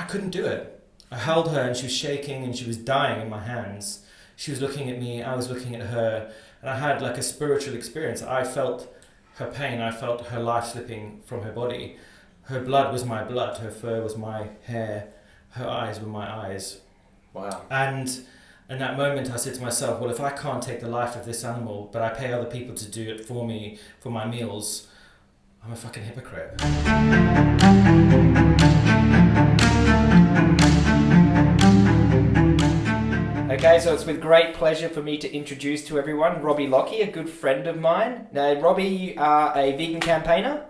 I couldn't do it. I held her and she was shaking and she was dying in my hands. She was looking at me, I was looking at her, and I had like a spiritual experience. I felt her pain, I felt her life slipping from her body. Her blood was my blood, her fur was my hair, her eyes were my eyes. Wow. And in that moment, I said to myself, well, if I can't take the life of this animal, but I pay other people to do it for me, for my meals, I'm a fucking hypocrite. Okay, so it's with great pleasure for me to introduce to everyone Robbie Lockie, a good friend of mine. Now, Robbie, you are a vegan campaigner,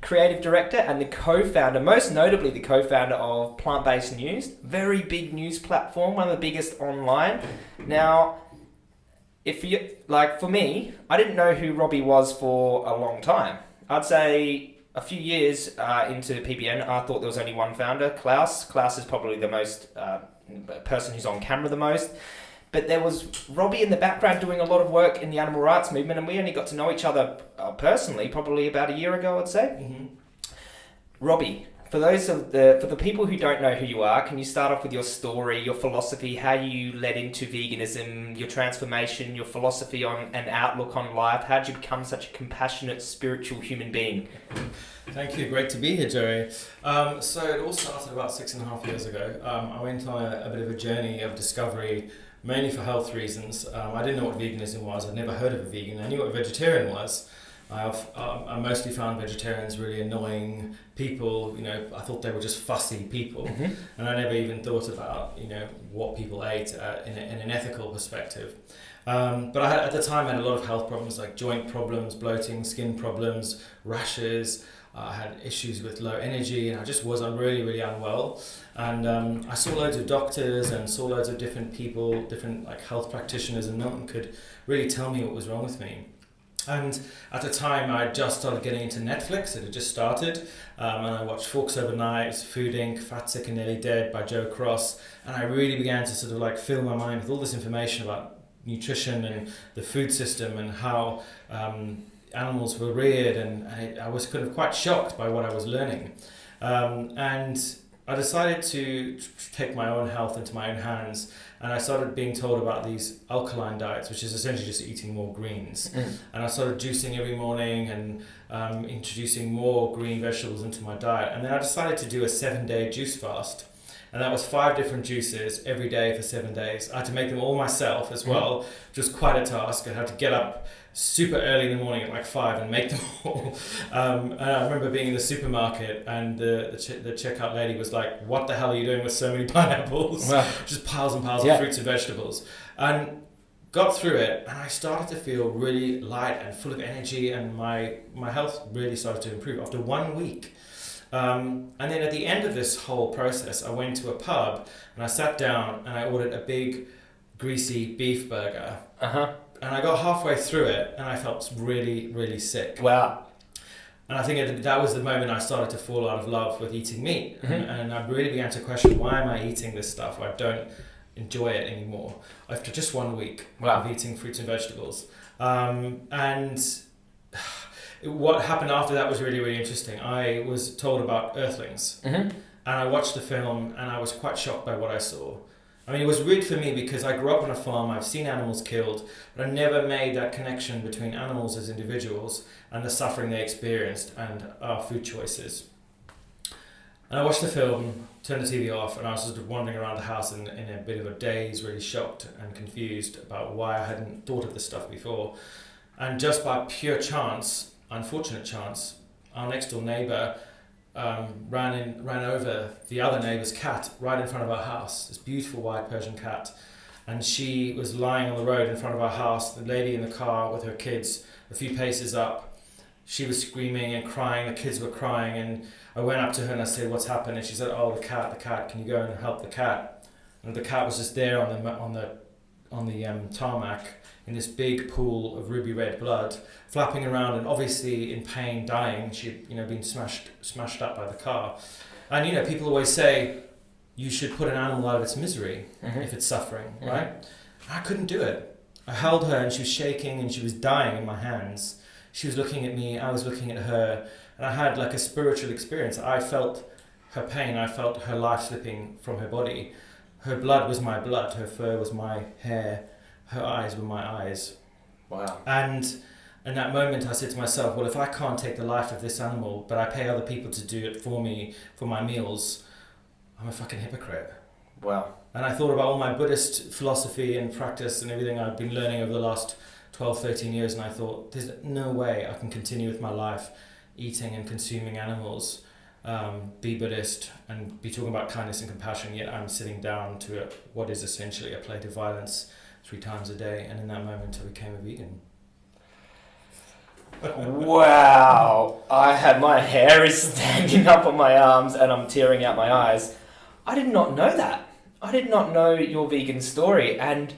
creative director, and the co founder, most notably the co founder of Plant Based News, very big news platform, one of the biggest online. Now, if you like, for me, I didn't know who Robbie was for a long time. I'd say a few years uh, into PBN, I thought there was only one founder, Klaus. Klaus is probably the most uh, person who's on camera the most. But there was Robbie in the background doing a lot of work in the animal rights movement, and we only got to know each other uh, personally probably about a year ago, I'd say. Mm-hmm. Robbie, for those of the for the people who don't know who you are, can you start off with your story, your philosophy, how you led into veganism, your transformation, your philosophy on and outlook on life? How did you become such a compassionate, spiritual human being? Thank you. Great to be here, Joey. Um, so it all started about six and a half years ago. Um, I went on a, a, bit of a journey of discovery, mainly for health reasons. Um, I didn't know what veganism was. I'd never heard of a vegan. I knew what a vegetarian was. I've, um, I mostly found vegetarians really annoying people. You know, I thought they were just fussy people, Mm-hmm. and I never even thought about you know what people ate uh, in, a, in an ethical perspective. Um, but I had, at the time I had a lot of health problems like joint problems, bloating, skin problems, rashes. Uh, I had issues with low energy, and I just was I'm really really unwell. And um, I saw loads of doctors and saw loads of different people, different like health practitioners, and no one could really tell me what was wrong with me. And at the time, I had just started getting into Netflix. It had just started, um, and I watched Forks Over Knives, Food Inc., Fat, Sick and Nearly Dead by Joe Cross, and I really began to sort of like fill my mind with all this information about nutrition and the food system and how um, animals were reared, and I, I was kind of quite shocked by what I was learning. Um, and I decided to take my own health into my own hands, and I started being told about these alkaline diets, which is essentially just eating more greens. Mm. And I started juicing every morning and um, introducing more green vegetables into my diet. And then I decided to do a seven day juice fast. And that was five different juices every day for seven days. I had to make them all myself as well, which was quite a task. I had to get up super early in the morning at like five and make them all. Um, and I remember being in the supermarket and the, the, ch- the checkout lady was like, What the hell are you doing with so many pineapples? Wow. Just piles and piles Yeah. of fruits and vegetables. And got through it and I started to feel really light and full of energy and my, my health really started to improve after one week. Um, and then at the end of this whole process, I went to a pub and I sat down and I ordered a big greasy beef burger. Uh huh. And I got halfway through it and I felt really, really sick. Wow. And I think it- that was the moment I started to fall out of love with eating meat. And, Mhm. and I really began to question why am I eating this stuff? I don't enjoy it anymore after just one week Wow. of eating fruits and vegetables. Um, and what happened after that was really, really interesting. I was told about earthlings Mm-hmm. and I watched the film and I was quite shocked by what I saw. I mean, it was weird for me because I grew up on a farm, I've seen animals killed, but I never made that connection between animals as individuals and the suffering they experienced and our food choices. And I watched the film, turned the TV off, and I was sort of wandering around the house in, in a bit of a daze, really shocked and confused about why I hadn't thought of this stuff before. And just by pure chance, unfortunate chance, our next door neighbour um, ran in, ran over the other neighbour's cat right in front of our house. This beautiful white Persian cat, and she was lying on the road in front of our house. The lady in the car with her kids, a few paces up, she was screaming and crying. The kids were crying, and I went up to her and I said, "What's happened?" And she said, "Oh, the cat, the cat. Can you go and help the cat?" And the cat was just there on the on the on the um, tarmac in this big pool of ruby red blood, flapping around and obviously in pain, dying. She'd you know been smashed smashed up by the car, and you know people always say you should put an animal out of its misery Mm-hmm. if it's suffering, Mhm. right? I couldn't do it. I held her and she was shaking and she was dying in my hands. She was looking at me, I was looking at her, and I had like a spiritual experience. I felt her pain, I felt her life slipping from her body. Her blood was my blood, her fur was my hair, her eyes were my eyes. Wow. And in that moment, I said to myself, well, if I can't take the life of this animal, but I pay other people to do it for me, for my meals, I'm a fucking hypocrite. Wow. And I thought about all my Buddhist philosophy and practice and everything I've been learning over the last 12, 13 years, and I thought, there's no way I can continue with my life eating and consuming animals, um, be Buddhist, and be talking about kindness and compassion, yet I'm sitting down to a, what is essentially a plate of violence three times a day. And in that moment, I became a vegan. wow. I had my hair is standing up on my arms and I'm tearing out my eyes. I did not know that. I did not know your vegan story. And,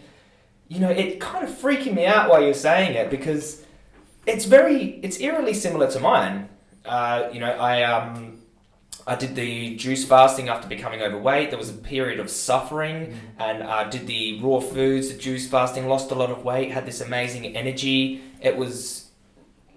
you know, it kind of freaking me out while you're saying it because it's very, it's eerily similar to mine. Uh, you know, I, um, I did the juice fasting after becoming overweight. There was a period of suffering, and I uh, did the raw foods, the juice fasting, lost a lot of weight, had this amazing energy. It was,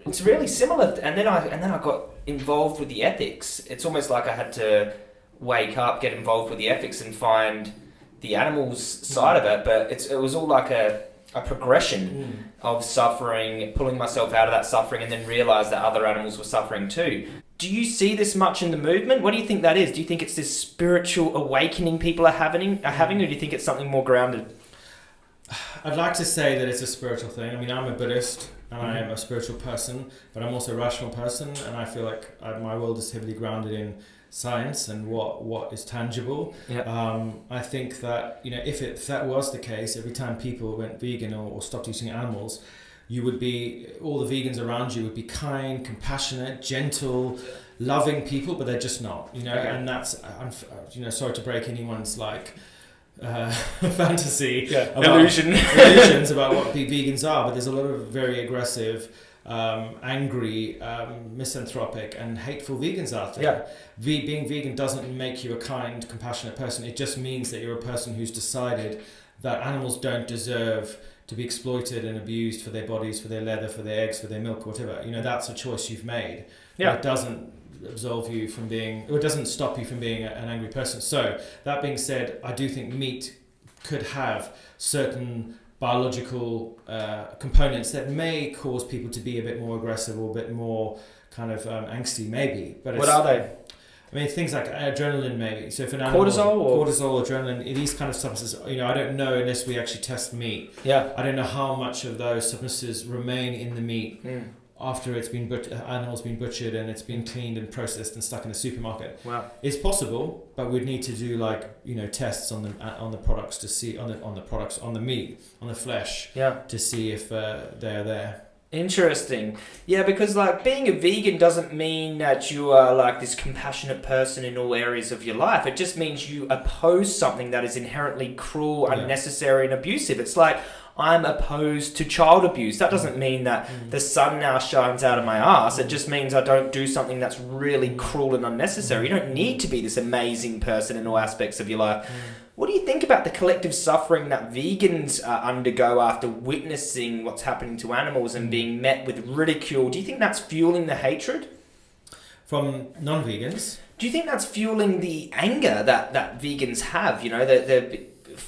it's really similar. And then I and then I got involved with the ethics. It's almost like I had to wake up, get involved with the ethics, and find the animals side of it. But it's it was all like a a progression mm. of suffering, pulling myself out of that suffering, and then realize that other animals were suffering too. Do you see this much in the movement? What do you think that is? Do you think it's this spiritual awakening people are having, are having, or do you think it's something more grounded? I'd like to say that it's a spiritual thing. I mean, I'm a Buddhist and I am a spiritual person, but I'm also a rational person, and I feel like I, my world is heavily grounded in science and what what is tangible. Yeah. Um, I think that you know if, it, if that was the case, every time people went vegan or, or stopped eating animals, you would be all the vegans around you would be kind, compassionate, gentle, loving people, but they're just not. You know, okay. and that's I'm you know sorry to break anyone's like. Uh, fantasy yeah. about, illusion illusions about what vegans are but there's a lot of very aggressive um, angry, um, misanthropic, and hateful vegans out there. Yeah. V- being vegan doesn't make you a kind, compassionate person. It just means that you're a person who's decided that animals don't deserve to be exploited and abused for their bodies, for their leather, for their eggs, for their milk, whatever. You know, that's a choice you've made. Yeah. It doesn't absolve you from being, or it doesn't stop you from being a, an angry person. So, that being said, I do think meat could have certain biological uh, components that may cause people to be a bit more aggressive or a bit more kind of um, angsty, maybe. But what are they? I mean, things like adrenaline, maybe. So if an animal, cortisol, or? cortisol, adrenaline, these kind of substances, you know, I don't know unless we actually test meat. Yeah. I don't know how much of those substances remain in the meat. Mm after it's been but- animals been butchered and it's been cleaned and processed and stuck in the supermarket. Wow, it's possible, but we'd need to do like you know tests on the uh, on the products to see on the on the products on the meat on the flesh. Yeah, to see if uh, they're there. Interesting. Yeah, because like being a vegan doesn't mean that you are like this compassionate person in all areas of your life. It just means you oppose something that is inherently cruel, yeah. unnecessary, and abusive. It's like I'm opposed to child abuse. That doesn't mean that mm. the sun now shines out of my ass. It just means I don't do something that's really cruel and unnecessary. You don't need to be this amazing person in all aspects of your life. Mm. What do you think about the collective suffering that vegans uh, undergo after witnessing what's happening to animals and mm. being met with ridicule? Do you think that's fueling the hatred? From non vegans? Do you think that's fueling the anger that, that vegans have? You know, that they're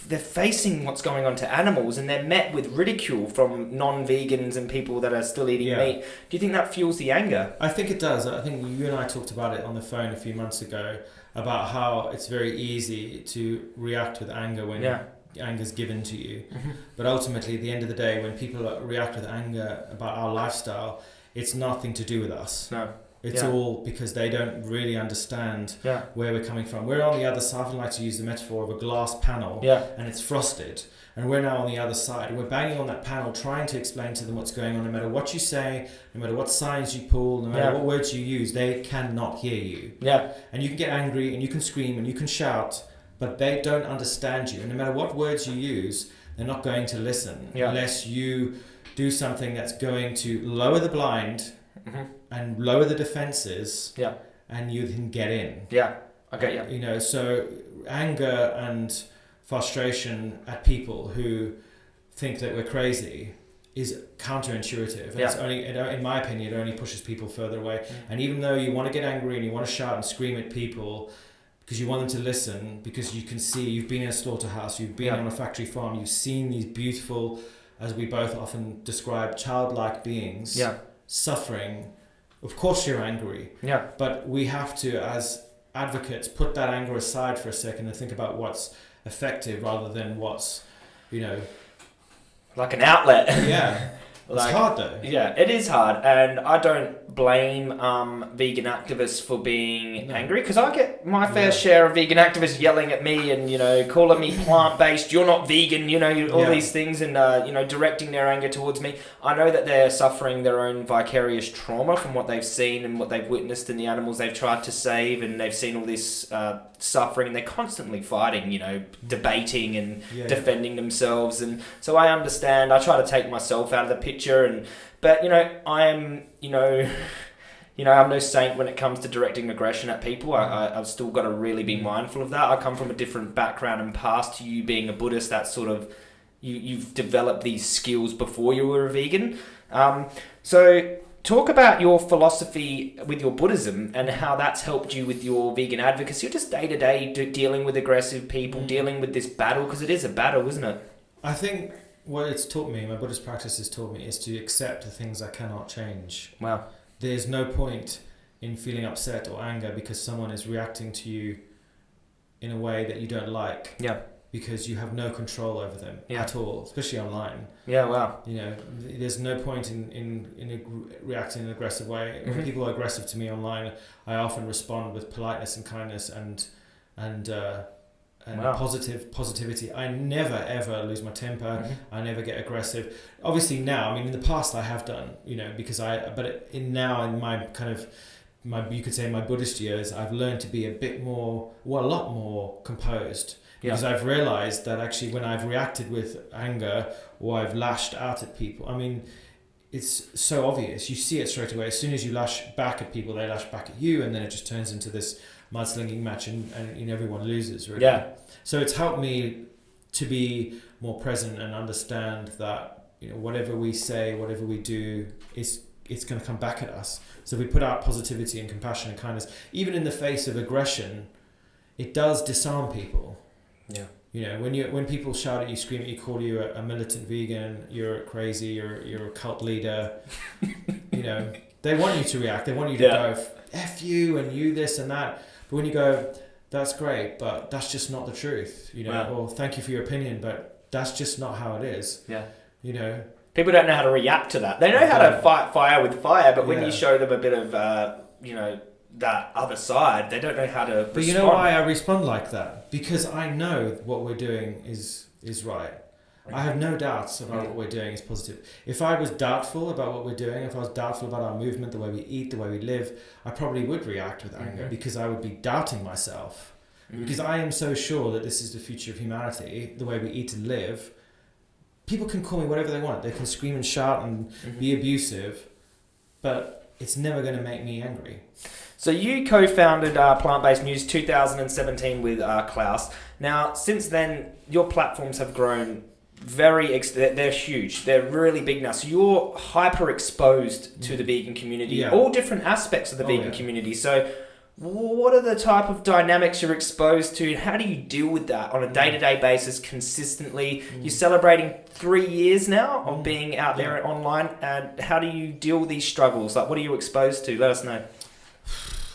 they're facing what's going on to animals and they're met with ridicule from non-vegans and people that are still eating yeah. meat. Do you think that fuels the anger? I think it does. I think you and I talked about it on the phone a few months ago about how it's very easy to react with anger when yeah. anger is given to you. Mm-hmm. But ultimately, at the end of the day, when people react with anger about our lifestyle, it's nothing to do with us. No. It's yeah. all because they don't really understand yeah. where we're coming from. We're on the other side. I like to use the metaphor of a glass panel, yeah. and it's frosted. And we're now on the other side. We're banging on that panel, trying to explain to them what's going on. No matter what you say, no matter what signs you pull, no matter what words you use, they cannot hear you. Yeah. And you can get angry, and you can scream, and you can shout, but they don't understand you. And no matter what words you use, they're not going to listen unless you do something that's going to lower the blind mm-hmm. and lower the defenses. Yeah. And you can get in. Yeah. Okay. Yeah. You know, so anger and frustration at people who think that we're crazy is counterintuitive. And yeah. it's only, in my opinion, it only pushes people further away. Mm. And even though you want to get angry and you want to shout and scream at people, because you want them to listen because you can see you've been in a slaughterhouse, you've been Yeah. on a factory farm, you've seen these beautiful, as we both often describe, childlike beings Yeah. Suffering. Of course, you're angry, Yeah. but we have to, as advocates, put that anger aside for a second and think about what's effective rather than what's, you know, Like an outlet. yeah. Like- it's hard though. Yeah, it is hard, and I don't blame um, vegan activists for being No. angry because I get my fair Yeah. share of vegan activists yelling at me and you know calling me plant based. You're not vegan, you know all Yeah. these things, and uh, you know directing their anger towards me. I know that they're suffering their own vicarious trauma from what they've seen and what they've witnessed in the animals they've tried to save, and they've seen all this uh, suffering. and They're constantly fighting, you know, debating and Yeah. defending themselves and so I understand I try to take myself out of the picture and but you know I am you know you know I'm no saint when it comes to directing aggression at people. I, I, I've still got to really be mindful of that. I come from a different background and past to you being a Buddhist that sort of you, you've developed these skills before you were a vegan. Um, so talk about your philosophy with your Buddhism and how that's helped you with your vegan advocacy. Or just day to day dealing with aggressive people Mm. dealing with this battle because it is a battle isn't it? I think what it's taught me, my Buddhist practice has taught me, is to accept the things I cannot change. wow There's no point in feeling upset or anger because someone is reacting to you in a way that you don't like. Yeah. Because you have no control over them Yeah. at all, especially online. Yeah, wow. You know, there's no point in, in, in reacting in an aggressive way. Mhm. When people are aggressive to me online, I often respond with politeness and kindness and and uh, and Wow. positive positivity. I never ever lose my temper. Mhm. I never get aggressive. Obviously now, I mean, in the past I have done, you know, because I. But in now in my kind of my you could say my Buddhist years, I've learned to be a bit more, well, a lot more composed. Yeah. Because I've realized that actually, when I've reacted with anger or I've lashed out at people, I mean, it's so obvious. You see it straight away. As soon as you lash back at people, they lash back at you, and then it just turns into this mudslinging match, and, and you know, everyone loses. Really. Yeah. So it's helped me to be more present and understand that you know whatever we say, whatever we do, is it's going to come back at us. So we put out positivity and compassion and kindness, even in the face of aggression, it does disarm people. Yeah. You know, when you when people shout at you, scream at you, call you a, a militant vegan, you're crazy, you're you're a cult leader. you know, they want you to react. They want you to Yeah. go f you and you this and that. But when you go, that's great, but that's just not the truth. You know, Wow. or thank you for your opinion, but that's just not how it is. Yeah. You know, People don't know how to react to that. They know how to fight fire with fire, but when Yeah. you show them a bit of, uh, you know, that other side, they don't know how to. But you know why I respond like that? Because I know what we're doing is is right. I have no doubts about what we're doing is positive. If I was doubtful about what we're doing, if I was doubtful about our movement, the way we eat, the way we live, I probably would react with anger Mhm. because I would be doubting myself. Mm. Because I am so sure that this is the future of humanity, the way we eat and live. People can call me whatever they want. They can scream and shout and Mhm. be abusive, but it's never going to make me angry. So you co-founded uh, Plant Based News 2017 with uh, Klaus. Now, since then, your platforms have grown very. Ex- they're, they're huge. They're really big now. So you're hyper exposed to the vegan community, Yeah. all different aspects of the Oh, vegan yeah. community. So. What are the type of dynamics you're exposed to? How do you deal with that on a day to day basis consistently? You're celebrating three years now of Mm. being out there online, and how do you deal with these struggles? Like, what are you exposed to? Let us know.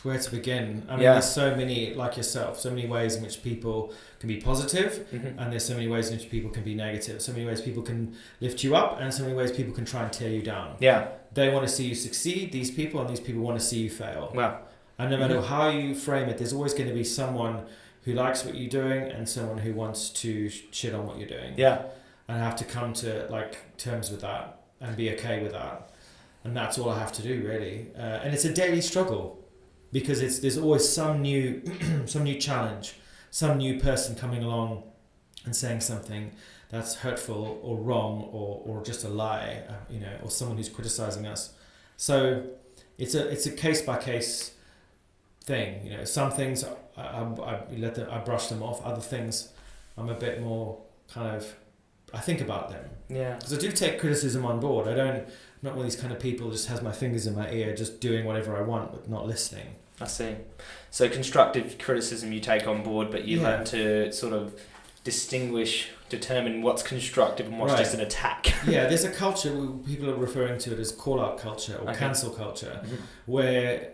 Where to begin? I mean, Yeah. there's so many, like yourself, so many ways in which people can be positive, Mhm. and there's so many ways in which people can be negative. So many ways people can lift you up, and so many ways people can try and tear you down. Yeah. They want to see you succeed, these people, and these people want to see you fail. Wow. And no matter Mhm. how you frame it, there's always going to be someone who likes what you're doing and someone who wants to shit on what you're doing. Yeah. And I have to come to like terms with that and be okay with that. And that's all I have to do really. Uh, and it's a daily struggle because it's there's always some new some new challenge, some new person coming along and saying something that's hurtful or wrong or, or just a lie, uh, you know, or someone who's criticizing us. So it's a it's a case by case thing. You know, some things I, I, I let them, I brush them off. Other things I'm a bit more kind of I think about them Yeah. because I do take criticism on board. I don't I'm not one of these kind of people who just has my fingers in my ear, just doing whatever I want but not listening. I see. So constructive criticism you take on board, but you Yeah. learn to sort of distinguish, determine what's constructive and what's Right. just an attack. yeah, there's a culture, people are referring to it as call out culture or Okay. cancel culture, where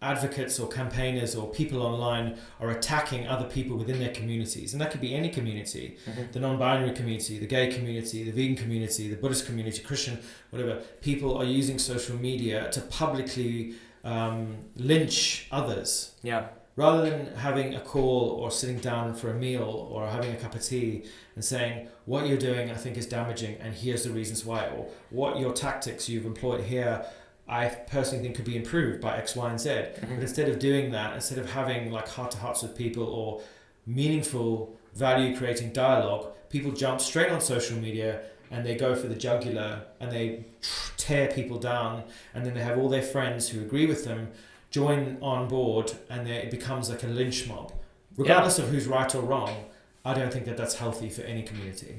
advocates or campaigners or people online are attacking other people within their communities. And that could be any community Mhm. the non binary community, the gay community, the vegan community, the Buddhist community, Christian, whatever. People are using social media to publicly um, lynch others. Yeah. Rather than having a call or sitting down for a meal or having a cup of tea and saying, what you're doing I think is damaging and here's the reasons why, or what your tactics you've employed here I personally think could be improved by X, Y, and Z. But instead of doing that, instead of having like heart to hearts with people or meaningful value creating dialogue, people jump straight on social media and they go for the jugular and they tear people down and then they have all their friends who agree with them join on board and they, it becomes like a lynch mob regardless of who's right or wrong i don't think that that's healthy for any community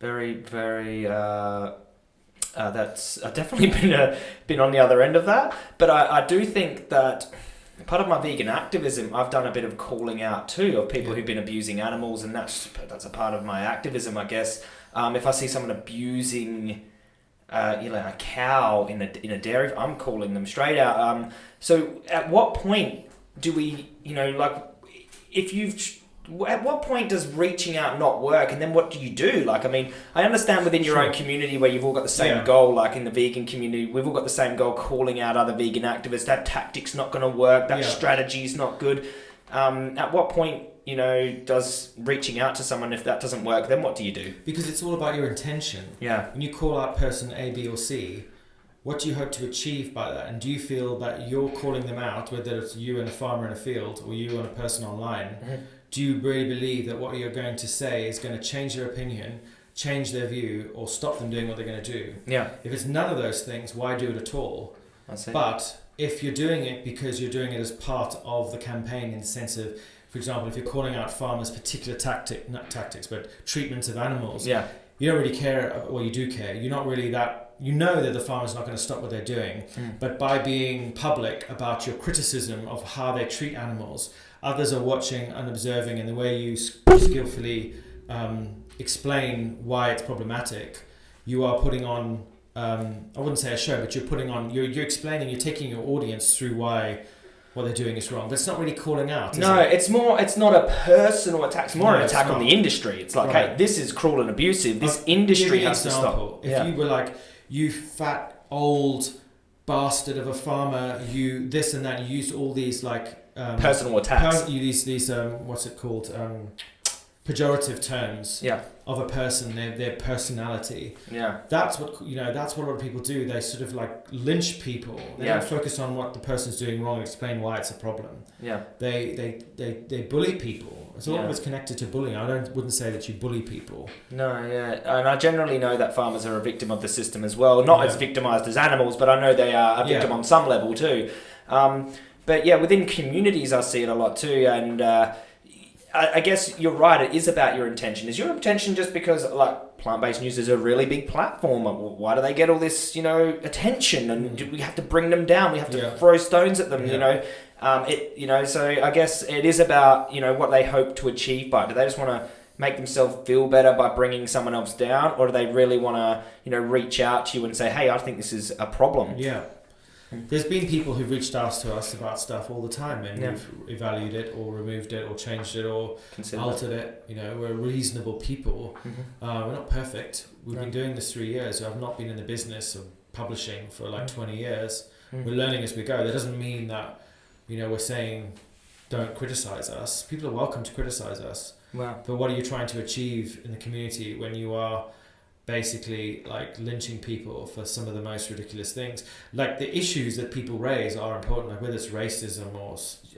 Very, very. Uh, uh, that's I've definitely been uh, been on the other end of that, but I, I do think that part of my vegan activism, I've done a bit of calling out too of people Yeah. who've been abusing animals, and that's that's a part of my activism, I guess. Um, if I see someone abusing, uh, you know, a cow in a in a dairy, I'm calling them straight out. Um, so, at what point do we, you know, like, if you've at what point does reaching out not work and then what do you do like i mean i understand within your own community where you've all got the same Yeah. goal like in the vegan community we've all got the same goal calling out other vegan activists that tactic's not going to work that Yeah. strategy's not good um, at what point you know does reaching out to someone if that doesn't work then what do you do? Because it's all about your intention. Yeah. When you call out person a b or c what do you hope to achieve by that? And do you feel that you're calling them out whether it's you and a farmer in a field or you and a person online? Mm-hmm. Do you really believe that what you're going to say is going to change their opinion, change their view, or stop them doing what they're going to do? yeah. If it's none of those things, why do it at all? i see But if you're doing it because you're doing it as part of the campaign, in the sense of, for example, if you're calling out farmers' particular tactic, not tactics, but treatments of animals, yeah you don't really care. Well, you do care. You're not really that. You know that the farmer's not going to stop what they're doing, but by being public about your criticism of how they treat animals, others are watching and observing, and the way you skillfully um, explain why it's problematic, you are putting on. Um, I wouldn't say a show, but you're putting on. You're, you're explaining. You're taking your audience through why what they're doing is wrong. It's not really calling out. No, it? it's more. It's not a personal attack. It's more No, an attack on the industry. It's like, Right. hey, this is cruel and abusive. This industry Give you an has to example. stop. If yeah. you were like, you fat old bastard of a farmer, you this and that, you used all these like um, personal attacks. you these these um, what's it called um, pejorative terms yeah, of a person, their their personality. yeah, That's what you know. That's what a lot of people do. They sort of like lynch people. They Yeah. don't focus on what the person's doing wrong. Explain why it's a problem. yeah, They they they, they bully people. So a lot Yeah. of it's connected to bullying. I don't wouldn't say that you bully people. no, yeah, and I generally know that farmers are a victim of the system as well. Not as victimized as animals, but I know they are a victim Yeah. on some level too. Um, but yeah, within communities, I see it a lot too, and uh, I, I guess you're right. It is about your intention. Is your intention just because like plant-based news is a really big platform? Why do they get all this, you know, attention? And do we have to bring them down? We have to Yeah. throw stones at them, you know. Um, it, you know, so I guess it is about you know what they hope to achieve by. Do they just want to make themselves feel better by bringing someone else down, or do they really want to, you know, reach out to you and say, "Hey, I think this is a problem." Yeah. There's been people who've reached out to us about stuff all the time and Yeah. we've evaluated it or removed it or changed it or Consider altered it. You know, we're reasonable people. Mhm. Uh, we're not perfect. We've been doing this three years. I've not been in the business of publishing for like Mm. 20 years. Mm. We're learning as we go. That doesn't mean that, you know, we're saying don't criticize us. People are welcome to criticize us. Wow. But what are you trying to achieve in the community when you are basically like lynching people for some of the most ridiculous things? Like the issues that people raise are important, like whether it's racism or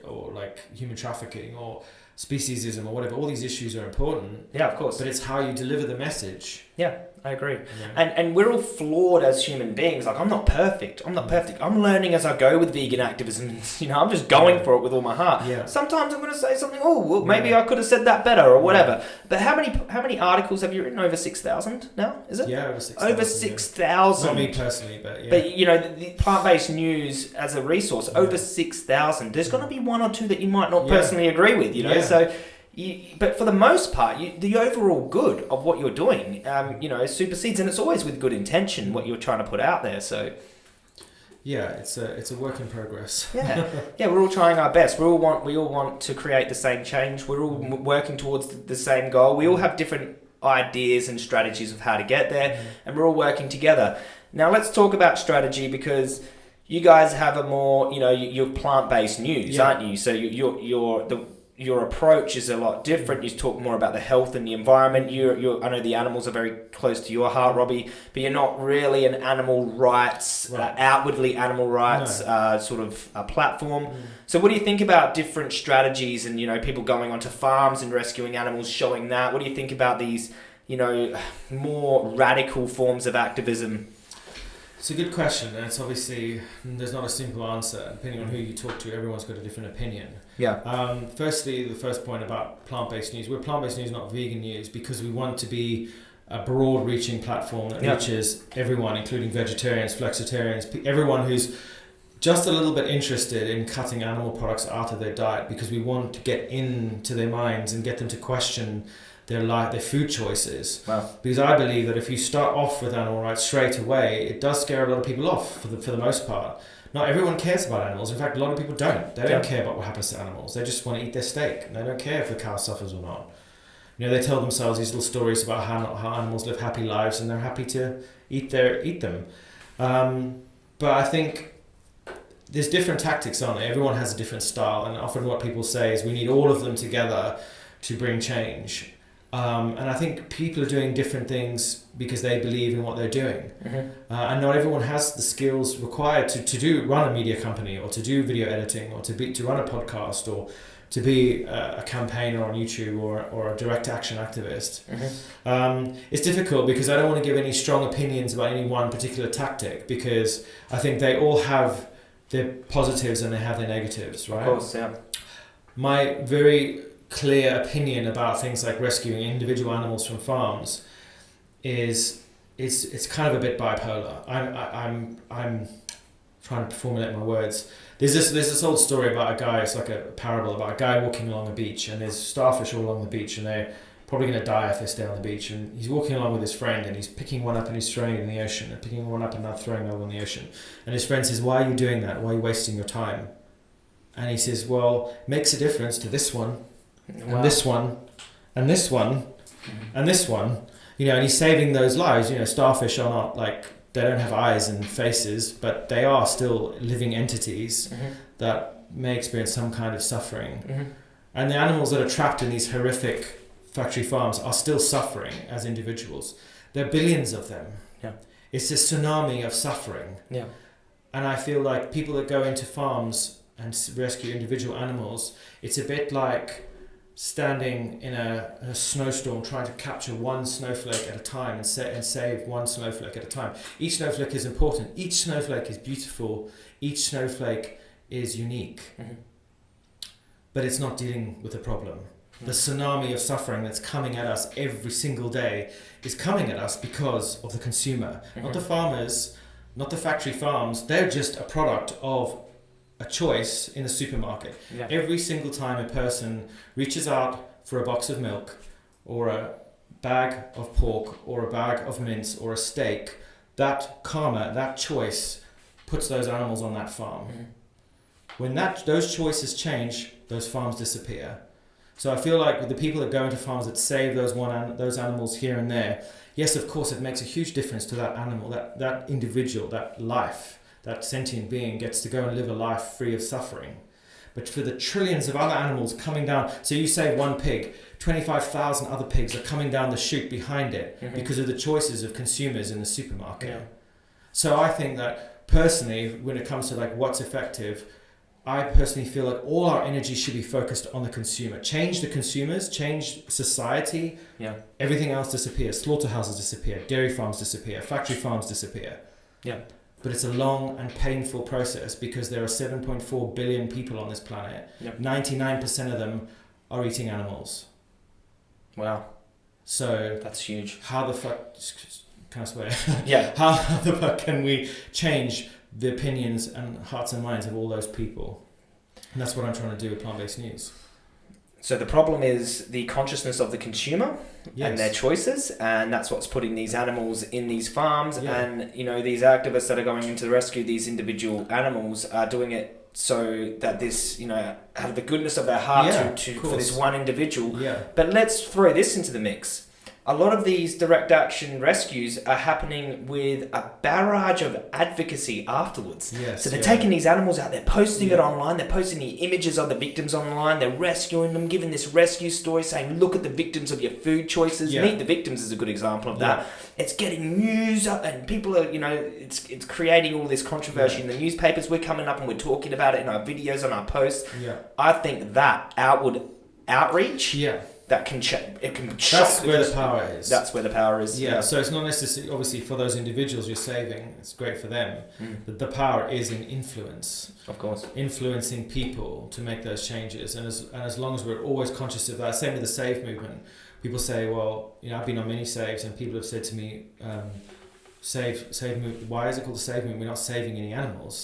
or like human trafficking or speciesism or whatever. All these issues are important, Yeah, of course. but it's how you deliver the message. Yeah, I agree. Yeah. And and we're all flawed as human beings. Like I'm not perfect. I'm not perfect. I'm learning as I go with vegan activism. You know, I'm just going Yeah. for it with all my heart. yeah. Sometimes I'm going to say something. Oh, well, maybe Yeah. I could have said that better or whatever. But how many how many articles have you written? Over six thousand now, is it? Yeah, over six. Over six thousand. Not me personally, but yeah. But you know, the, the plant-based news as a resource, over six thousand. There's going to be one or two that you might not personally agree with. You know, so. You, but for the most part, you, the overall good of what you're doing, um, you know, supersedes, and it's always with good intention what you're trying to put out there. So yeah, it's a it's a work in progress. yeah, yeah, we're all trying our best. We all want we all want to create the same change. We're all working towards the, same goal. We all have different ideas and strategies of how to get there, and we're all working together. Now let's talk about strategy because you guys have a more you know you- you're plant based news, Yeah. aren't you? So you- you're you're the your approach is a lot different. You talk more about the health and the environment. You, you, I know the animals are very close to your heart, Robbie, but you're not really an animal rights, uh, outwardly animal rights No. uh, sort of uh, platform. So, what do you think about different strategies and you know people going onto farms and rescuing animals, showing that? What do you think about these, you know, more radical forms of activism? It's a good question, and it's obviously there's not a simple answer. Depending on who you talk to, everyone's got a different opinion. Yeah. Um, firstly, the first point about plant-based news. We're plant-based news, not vegan news, because we want to be a broad-reaching platform that Yeah. reaches everyone, including vegetarians, flexitarians, everyone who's just a little bit interested in cutting animal products out of their diet, because we want to get into their minds and get them to question their life, their food choices. Wow. Because I believe that if you start off with animal rights straight away, it does scare a lot of people off for the, for the most part. Not everyone cares about animals. In fact, a lot of people don't. They don't Yeah. care about what happens to animals. They just want to eat their steak. And they don't care if the cow suffers or not. You know, they tell themselves these little stories about how, how animals live happy lives and they're happy to eat their eat them. Um, but I think there's different tactics, aren't there? Everyone has a different style, and often what people say is we need all of them together to bring change. Um, and I think people are doing different things because they believe in what they're doing. Mm-hmm. Uh, and not everyone has the skills required to, to do run a media company or to do video editing or to be to run a podcast or to be a, a campaigner on YouTube or, or a direct action activist. Mm-hmm. Um, it's difficult because I don't want to give any strong opinions about any one particular tactic because I think they all have their positives and they have their negatives, right? Of course, yeah. my very clear opinion about things like rescuing individual animals from farms is it's it's kind of a bit bipolar. I'm I, I'm I'm trying to formulate my words. There's this there's this old story about a guy. It's like a parable about a guy walking along a beach, and there's starfish all along the beach, and they're probably going to die if they stay on the beach. And he's walking along with his friend, and he's picking one up and he's throwing it in the ocean, and picking one up and now throwing another in the ocean. And his friend says, "Why are you doing that? Why are you wasting your time?" And he says, "Well, makes a difference to this one, Wow. and this one, and this one, and this one." You know, and he's saving those lives. You know, starfish are not like they don't have eyes and faces, but they are still living entities Mhm. that may experience some kind of suffering. Mhm. And the animals that are trapped in these horrific factory farms are still suffering as individuals. There are billions of them. Yeah. It's a tsunami of suffering. Yeah. And I feel like people that go into farms and rescue individual animals, it's a bit like standing in a, a snowstorm trying to capture one snowflake at a time and, sa- and save one snowflake at a time. Each snowflake is important. Each snowflake is beautiful. Each snowflake is unique. Mhm. But it's not dealing with the problem. The tsunami of suffering that's coming at us every single day is coming at us because of the consumer, not Mhm. the farmers, not the factory farms. They're just a product of a choice in the supermarket. Yeah. Every single time a person reaches out for a box of milk or a bag of pork or a bag of mince or a steak, that karma, that choice, puts those animals on that farm. Mhm. When that those choices change, those farms disappear. So I feel like with the people that go into farms that save those one an- those animals here and there, yes, of course, it makes a huge difference to that animal, that that individual, that life, that sentient being gets to go and live a life free of suffering. But for the trillions of other animals coming down, so you save one pig, 25,000 other pigs are coming down the chute behind it Mhm. because of the choices of consumers in the supermarket. Yeah. So I think that personally, when it comes to like what's effective, I personally feel like all our energy should be focused on the consumer. Change the consumers, change society. Yeah. Everything else disappears. Slaughterhouses disappear. Dairy farms disappear. Factory farms disappear. Yeah. But it's a long and painful process because there are 7.4 billion people on this planet. Yep. 99% of them are eating animals. Wow, So that's huge. how the fuck can I swear? Yeah. how the fuck can we change the opinions and hearts and minds of all those people? And that's what I'm trying to do with plant-based news. So the problem is the consciousness of the consumer Yes. and their choices, and that's what's putting these animals in these farms. Yeah. And you know, these activists that are going in to rescue these individual animals are doing it so that this, you know, out of the goodness of their heart Yeah, to, to for this one individual. yeah. But let's throw this into the mix. A lot of these direct action rescues are happening with a barrage of advocacy afterwards. Yes. So they're yeah. taking these animals out, they're posting it online, they're posting the images of the victims online, they're rescuing them, giving this rescue story, saying, look at the victims of your food choices. Yeah. Meet the victims is a good example of that. Yeah. It's getting news up and people are, you know, it's it's creating all this controversy in the newspapers. We're coming up and we're talking about it in our videos, on our posts. Yeah. I think that outward outreach Yeah. That can check it can That's where the power is. That's where the power is. yeah, so it's not necessarily obviously for those individuals you're saving. It's great for them, Mm, but the power is in influence, of course. influencing people to make those changes. And as and as long as we're always conscious of that, same with the save movement. People say, well, you know, I've been on many saves, and people have said to me, um, save save move. Why is it called the save movement? We're not saving any animals.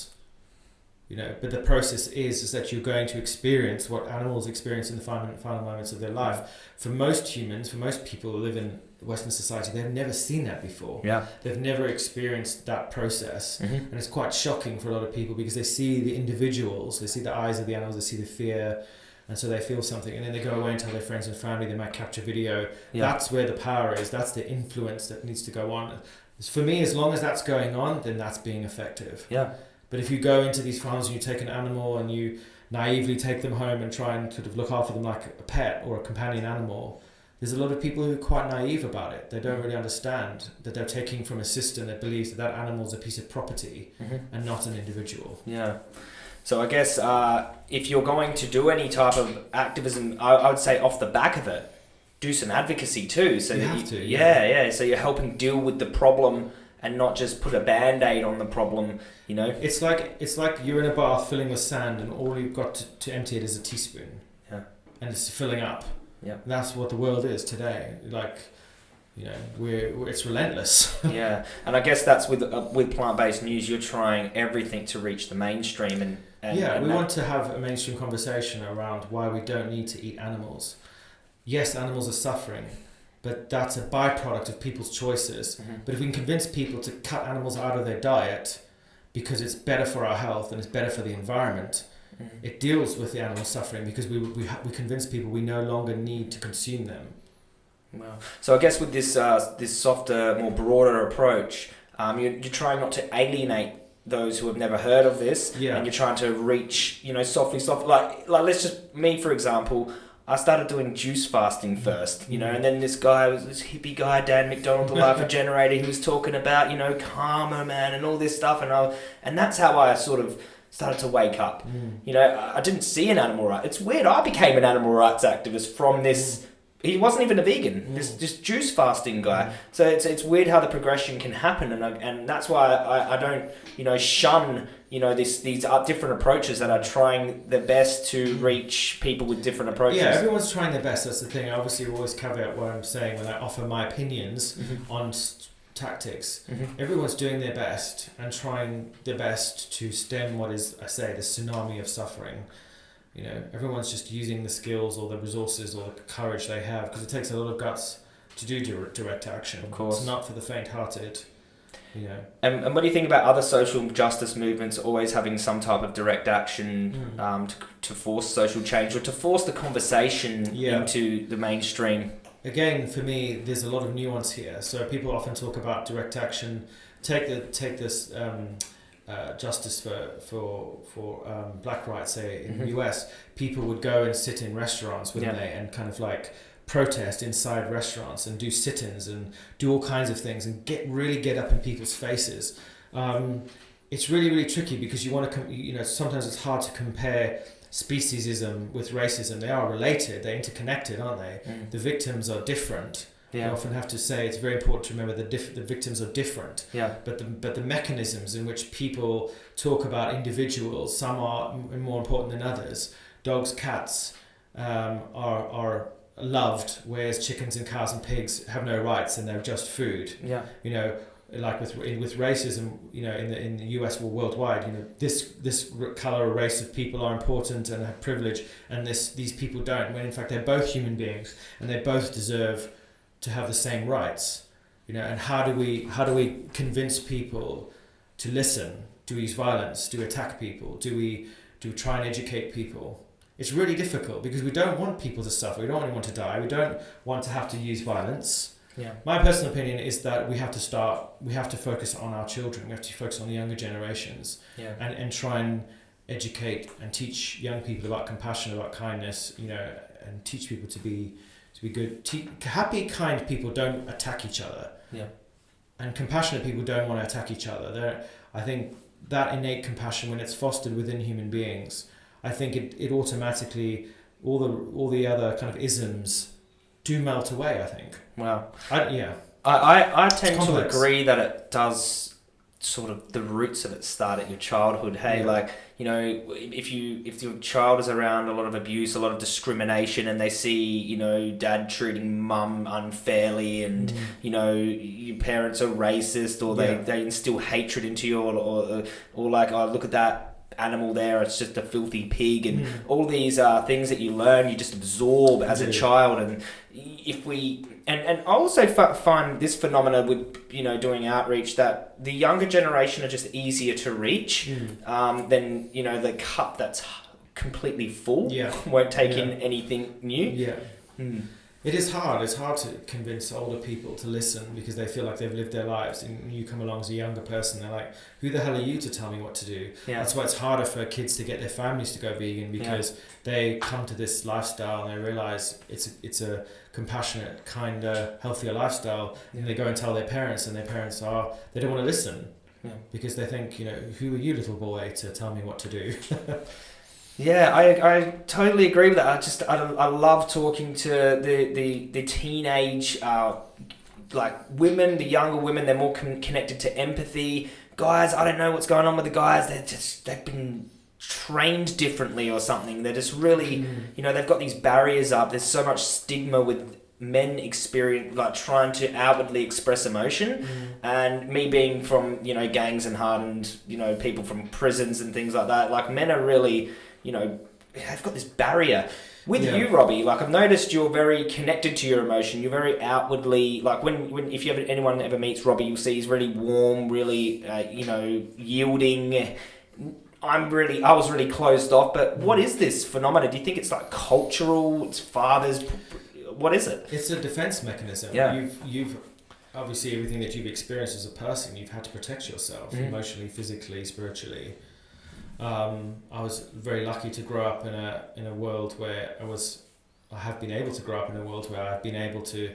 You know, but the process is is that you're going to experience what animals experience in the final, final moments of their life. For most humans, for most people who live in Western society, they've never seen that before. Yeah. They've never experienced that process. Mm-hmm. And it's quite shocking for a lot of people because they see the individuals, they see the eyes of the animals, they see the fear, and so they feel something. And then they go away and tell their friends and family, they might capture video. Yeah. That's where the power is, that's the influence that needs to go on. For me, as long as that's going on, then that's being effective. Yeah. But if you go into these farms and you take an animal and you naively take them home and try and sort of look after them like a pet or a companion animal, there's a lot of people who are quite naive about it. They don't really understand that they're taking from a system that believes that that animal is a piece of property Mm-hmm. and not an individual. Yeah. So I guess uh, if you're going to do any type of activism, I, I would say off the back of it, do some advocacy too. So You that you, to, yeah, yeah. So you're helping deal with the problem and not just put a band aid on the problem. You know. It's like it's like you're in a bath filling with sand and all you've got to, to empty it is a teaspoon. Yeah. And it's filling up. Yeah. And that's what the world is today. Like, you know, we're, it's relentless. yeah, and I guess that's with uh, with plant based news. You're trying everything to reach the mainstream and. and yeah, and we that- want to have a mainstream conversation around why we don't need to eat animals. Yes, animals are suffering, but that's a byproduct of people's choices. Mhm. But if we can convince people to cut animals out of their diet because it's better for our health and it's better for the environment, Mhm. it deals with the animal suffering because we, we, ha- we convince people we no longer need to consume them. Well, so I guess with this uh, this softer, more broader approach, um, you're, you're trying not to alienate those who have never heard of this, Yeah. and you're trying to reach, you know, softly, soft. Like, like let's just me for example. I started doing juice fasting first, you know, and then this guy was this hippie guy, Dan McDonald, the Life Regenerator, he was talking about, you know, karma, man, and all this stuff, and I, and that's how I sort of started to wake up. Mm. You know, I I didn't see an animal rights. It's weird. I became an animal rights activist from this. Mm. He wasn't even a vegan. This Mm. this juice fasting guy. So it's it's weird how the progression can happen, and I, and that's why I, I don't you know shun you know this these are different approaches that are trying their best to reach people with different approaches. Yeah, everyone's trying their best. That's the thing. I obviously always caveat what I'm saying when I offer my opinions Mhm. on s- tactics. Mhm. Everyone's doing their best and trying their best to stem what is, I say, the tsunami of suffering. You know, everyone's just using the skills or the resources or the courage they have because it takes a lot of guts to do direct, direct action. Of course. It's not for the faint-hearted. You know. And, and what do you think about other social justice movements always having some type of direct action Mm. um, to, to force social change or to force the conversation Yeah. into the mainstream? again for me there's a lot of nuance here so people often talk about direct action take the take this um, uh, justice for for for um, black rights say in Mhm. the US people would go and sit in restaurants wouldn't Yeah. they and kind of like protest inside restaurants and do sit-ins and do all kinds of things and get really get up in people's faces um, it's really really tricky because you want to com- you know sometimes it's hard to compare speciesism with racism. They are related, they're interconnected, aren't they? Mm. The victims are different. Yeah. often have to say it's very important to remember the diff- the victims are different Yeah. but the but the mechanisms in which people talk about individuals, some are m- more important than others. Dogs, cats um, are are loved, whereas chickens and cows and pigs have no rights and they're just food. Yeah. You know, like with in, with racism, you know, in the in the U.S. or worldwide, you know, this this color or race of people are important and have privilege, and this these people don't. When in fact they're both human beings and they both deserve to have the same rights you know and how do we how do we convince people to listen? Do we use violence? Do we attack people? Do we do we try and educate people? It's really difficult because we don't want people to suffer. We don't want anyone to die. We don't want to have to use violence. Yeah. my personal opinion is that we have to start we have to focus on our children. We have to focus on the younger generations Yeah. and, and try and educate and teach young people about compassion about kindness you know and teach people to be to be good. Te- happy kind people don't attack each other. Yeah. and compassionate people don't want to attack each other. They're, i think that innate compassion when it's fostered within human beings i think it, it automatically all the all the other kind of isms do melt away i think. Wow. I, yeah. I, I, I tend to agree that it does sort of the roots of it start at your childhood. Hey, Yeah. like you know, if you if your child is around a lot of abuse, a lot of discrimination, and they see you know dad treating mum unfairly, and mm. you know your parents are racist, or they, Yeah. they instill hatred into you, or, or or like oh look at that animal there, it's just a filthy pig, and Mm. all these uh, things that you learn, you just absorb as a child, and if we and and I also f- find this phenomena with you know doing outreach that the younger generation are just easier to reach Mm. um, than you know the cup that's completely full yeah won't take in anything new. yeah Hmm. It is hard. It's hard to convince older people to listen because they feel like they've lived their lives, and you come along as a younger person. They're like, "Who the hell are you to tell me what to do?" Yeah. That's why it's harder for kids to get their families to go vegan because they come to this lifestyle and they realize it's a, it's a compassionate, kinder, healthier lifestyle. And they go and tell their parents, and their parents are they don't want to listen Yeah. because they think, you know, who are you, little boy, to tell me what to do? Yeah, I, I totally agree with that. I just I, I love talking to the the the teenage uh, like women, the younger women. They're more con- connected to empathy. Guys, I don't know what's going on with the guys. They're just they've been trained differently or something. They're just really you know they've got these barriers up. There's so much stigma with men experience like trying to outwardly express emotion and me being from you know gangs and hardened you know people from prisons and things like that like men are really you know they've got this barrier with Yeah. you robbie like i've noticed you're very connected to your emotion you're very outwardly like when, when if you ever anyone ever meets robbie you'll see he's really warm really uh, you know yielding i'm really i was really closed off but what is this phenomenon? do you think it's like cultural it's fathers what is it It's a defense mechanism. Yeah. You've you've obviously everything that you've experienced as a person, you've had to protect yourself Mhm. emotionally, physically, spiritually. Um, I was very lucky to grow up in a in a world where I was I have been able to grow up in a world where I've been able to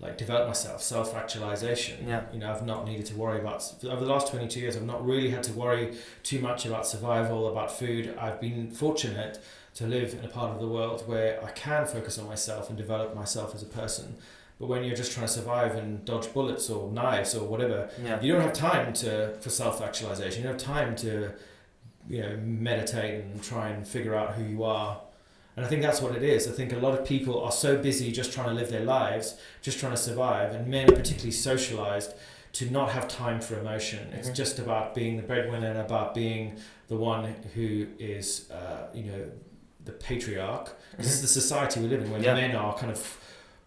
like develop myself, self actualization. Yeah. You know, I've not needed to worry about over the last twenty two years. I've not really had to worry too much about survival, about food. I've been fortunate to live in a part of the world where I can focus on myself and develop myself as a person. But when you're just trying to survive and dodge bullets or knives or whatever, yeah you don't have time to for self actualization. You don't have time to you know meditate and try and figure out who you are. And I think that's what it is. I think a lot of people are so busy just trying to live their lives, just trying to survive, and men are particularly socialized to not have time for emotion. It's Mhm. just about being the breadwinner and about being the one who is, uh, you know, the patriarch. This is the society we live in, where Yeah. men are kind of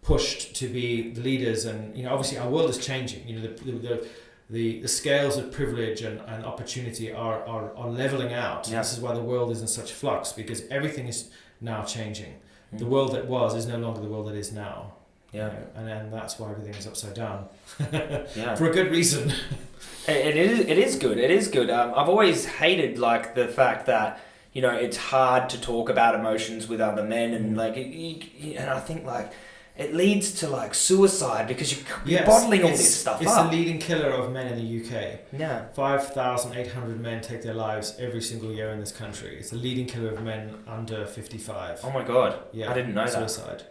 pushed to be the leaders, and you know, obviously our world is changing. You know, the the, the the, the scales of privilege and, and opportunity are, are, are leveling out. Yeah. This is why the world is in such flux because everything is now changing. Mm. The world that was is no longer the world that is now. you yeah know, and then that's why everything is upside down. yeah For a good reason. It, it is. It is good. It is good. Um, I've always hated like the fact that you know it's hard to talk about emotions with other men, and like, and I think like it leads to like suicide because you, you're Yes, bottling all this stuff It's up. the leading killer of men in the UK. yeah. 5,800 men take their lives every single year in this country. It's the leading killer of men under 55. Oh my god. yeah, I didn't know that. suicide.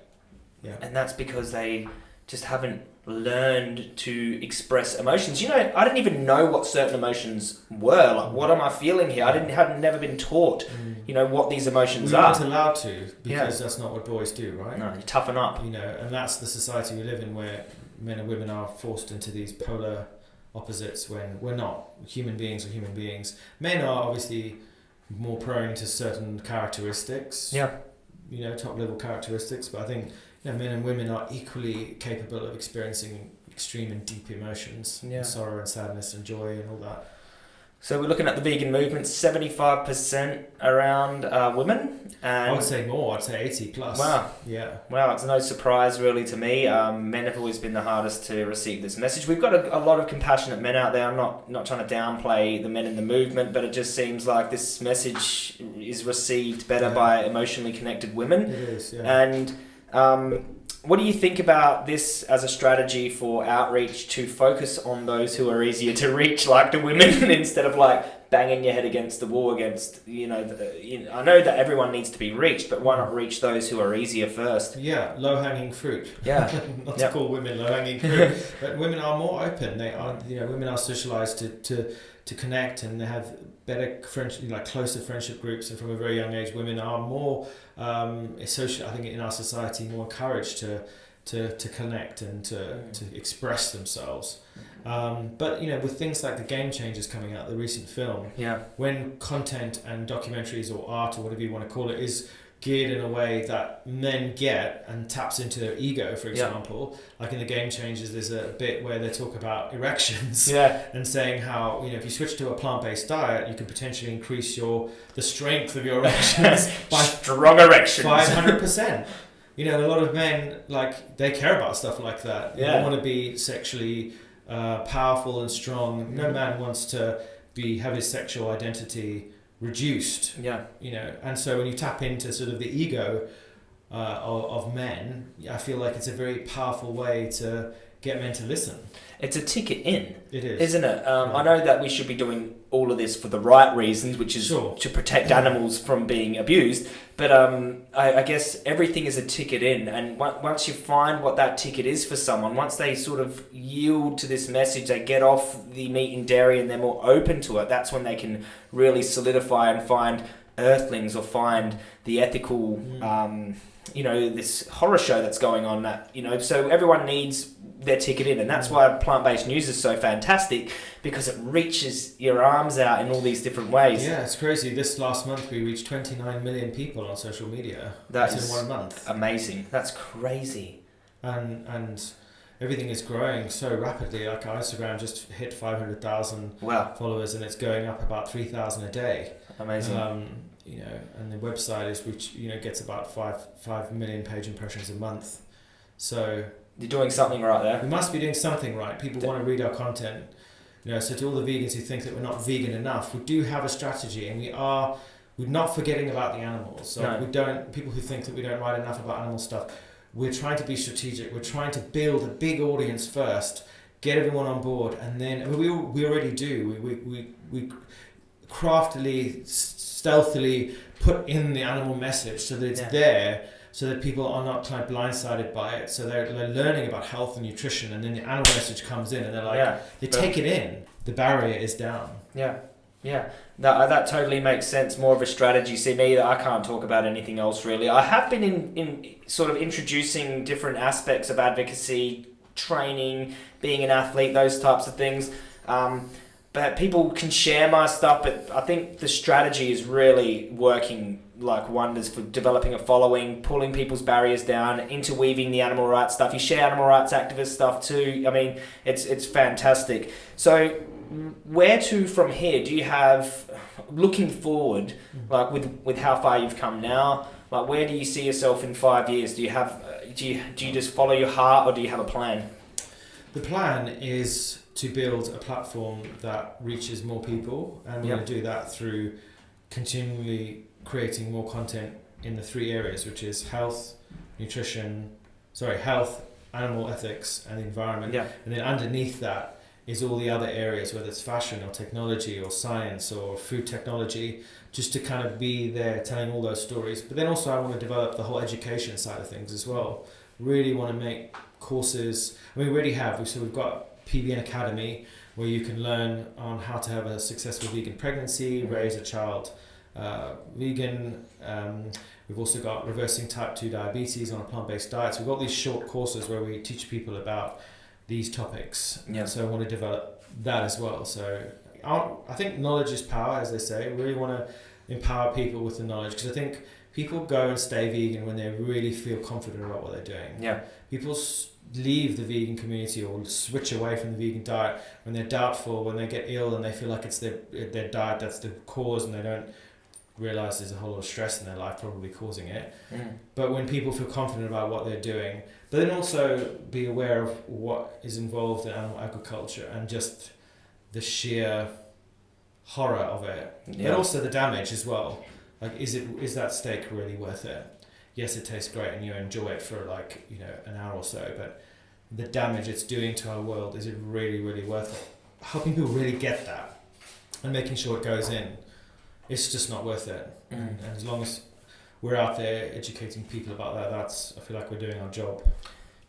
Yeah. And that's because they just haven't learned to express emotions. You know, I didn't even know what certain emotions were. Like, what am I feeling here? I didn't had never been taught. Mm. You know what these emotions We are. aren't allowed to because Yeah. that's not what boys do, right? No, you toughen up. You know, and that's the society we live in where men and women are forced into these polar opposites when we're not. Human beings are human beings. Men are obviously more prone to certain characteristics. Yeah. You know, top level characteristics, but I think you know, men and women are equally capable of experiencing extreme and deep emotions, Yeah. sorrow and sadness and joy and all that. So we're looking at the vegan movement. Seventy-five percent around uh, women, I would say more. I'd say eighty plus. wow, Yeah. Wow, it's no surprise really to me. Um, men have always been the hardest to receive this message. We've got a, a lot of compassionate men out there. I'm not not trying to downplay the men in the movement, but it just seems like this message is received better Yeah. by emotionally connected women. It is. Yeah. And um, what do you think about this as a strategy for outreach to focus on those who are easier to reach, like the women, instead of like banging your head against the wall against you know, the, you know? I know that everyone needs to be reached, but why not reach those who are easier first? yeah. Low hanging fruit. Yeah. not Yep. to call women low hanging fruit, but women are more open. They are, you know, women are socialized to, to, to connect and they have better friendship, like closer friendship groups. And from a very young age, women are more um, social. I think in our society, more encouraged to to, to connect and to, Mm. to express themselves. Um, but you know, with things like the Game Changers coming out, the recent film, Yeah. when content and documentaries or art or whatever you want to call it is geared in a way that men get and taps into their ego, for Yeah. example, like in the Game Changers, there's a bit where they talk about erections Yeah. and saying how you know if you switch to a plant-based diet, you can potentially increase your the strength of your erections by Strong erections. five hundred percent. You know, a lot of men like they care about stuff like that. Yeah. They want to be sexually uh, powerful and strong. No Mhm. man wants to be have his sexual identity reduced. Yeah. You know, and so when you tap into sort of the ego uh, of, of men, I feel like it's a very powerful way to get men to listen. It's a ticket in, It is. isn't it? Um, Yeah. I know that we should be doing all of this for the right reasons, which is Sure. to protect animals from being abused. But um, I, I guess everything is a ticket in, and on- once you find what that ticket is for someone, once they sort of yield to this message, they get off the meat and dairy, and they're more open to it. That's when they can really solidify and find earthlings or find the ethical. Mm. Um, you know this horror show that's going on that you know so everyone needs their ticket in and that's why plant-based news is so fantastic because it reaches your arms out in all these different ways Yeah, it's crazy. This last month we reached 29 million people on social media. That That's in one month. amazing that's crazy and and everything is growing so rapidly. Like our Instagram just hit five hundred thousand wow followers, and it's going up about three thousand a day. amazing Um, you know, and the website is which you know gets about five five million page impressions a month. So you're doing something right there we must be doing something right. People want to read our content. You know, so to all the vegans who think that we're not vegan enough, we do have a strategy, and we are. We're not forgetting about the animals. So No. we don't. People who think that we don't write enough about animal stuff, we're trying to be strategic. We're trying to build a big audience first, get everyone on board, and then I mean, we we already do. We we we, we craftily, stealthily put in the animal message so that it's Yeah. there, so that people are not kind of blindsided by it. So they're, they're learning about health and nutrition, and then the animal message comes in, and they're like, yeah. they take it in. The barrier is down. yeah. Yeah. That, that totally makes sense. More of a strategy. See me i can't talk about anything else really. I have been in, in sort of introducing different aspects of advocacy training being an athlete those types of things. Um, but people can share my stuff but i think the strategy is really working like wonders for developing a following pulling people's barriers down interweaving the animal rights stuff. You share animal rights activist stuff too. I mean it's it's fantastic. So where to from here? Do you have looking forward mm. like with with how far you've come now like where do you see yourself in five years? Do you have do you do you just follow your heart or do you have a plan? The plan is to build a platform that reaches more people, and we're Yep. going to do that through continually creating more content in the three areas, which is health, nutrition, sorry, health, animal ethics, and environment. Yeah. And then underneath that is all the other areas, whether it's fashion or technology or science or food technology, just to kind of be there telling all those stories. But then also, I want to develop the whole education side of things as well. Really want to make courses. I mean, we already have. So we've got PBN Academy where you can learn on how to have a successful vegan pregnancy, raise a child uh, vegan. Um, we've also got reversing type 2 diabetes on a plant based diet. So we've got these short courses where we teach people about these topics. Yeah. So I want to develop that as well. So I I think knowledge is power, as they say. We really want to empower people with the knowledge because I think people go and stay vegan when they really feel confident about what they're doing. Yeah. People leave the vegan community or switch away from the vegan diet when they're doubtful, when they get ill and they feel like it's their their diet that's the cause and they don't realize there's a whole lot of stress in their life probably causing it. Mm. But when people feel confident about what they're doing, but then also be aware of what is involved in animal agriculture and just the sheer horror of it, Yeah. but also the damage as well. Like, is it is that steak really worth it? Yes, it tastes great and you enjoy it for like you know an hour or so, but the damage it's doing to our world is it really really worth it? Helping people really get that and making sure it goes in, it's just not worth it. Mm. And as long as we're out there educating people about that, that's I feel like we're doing our job.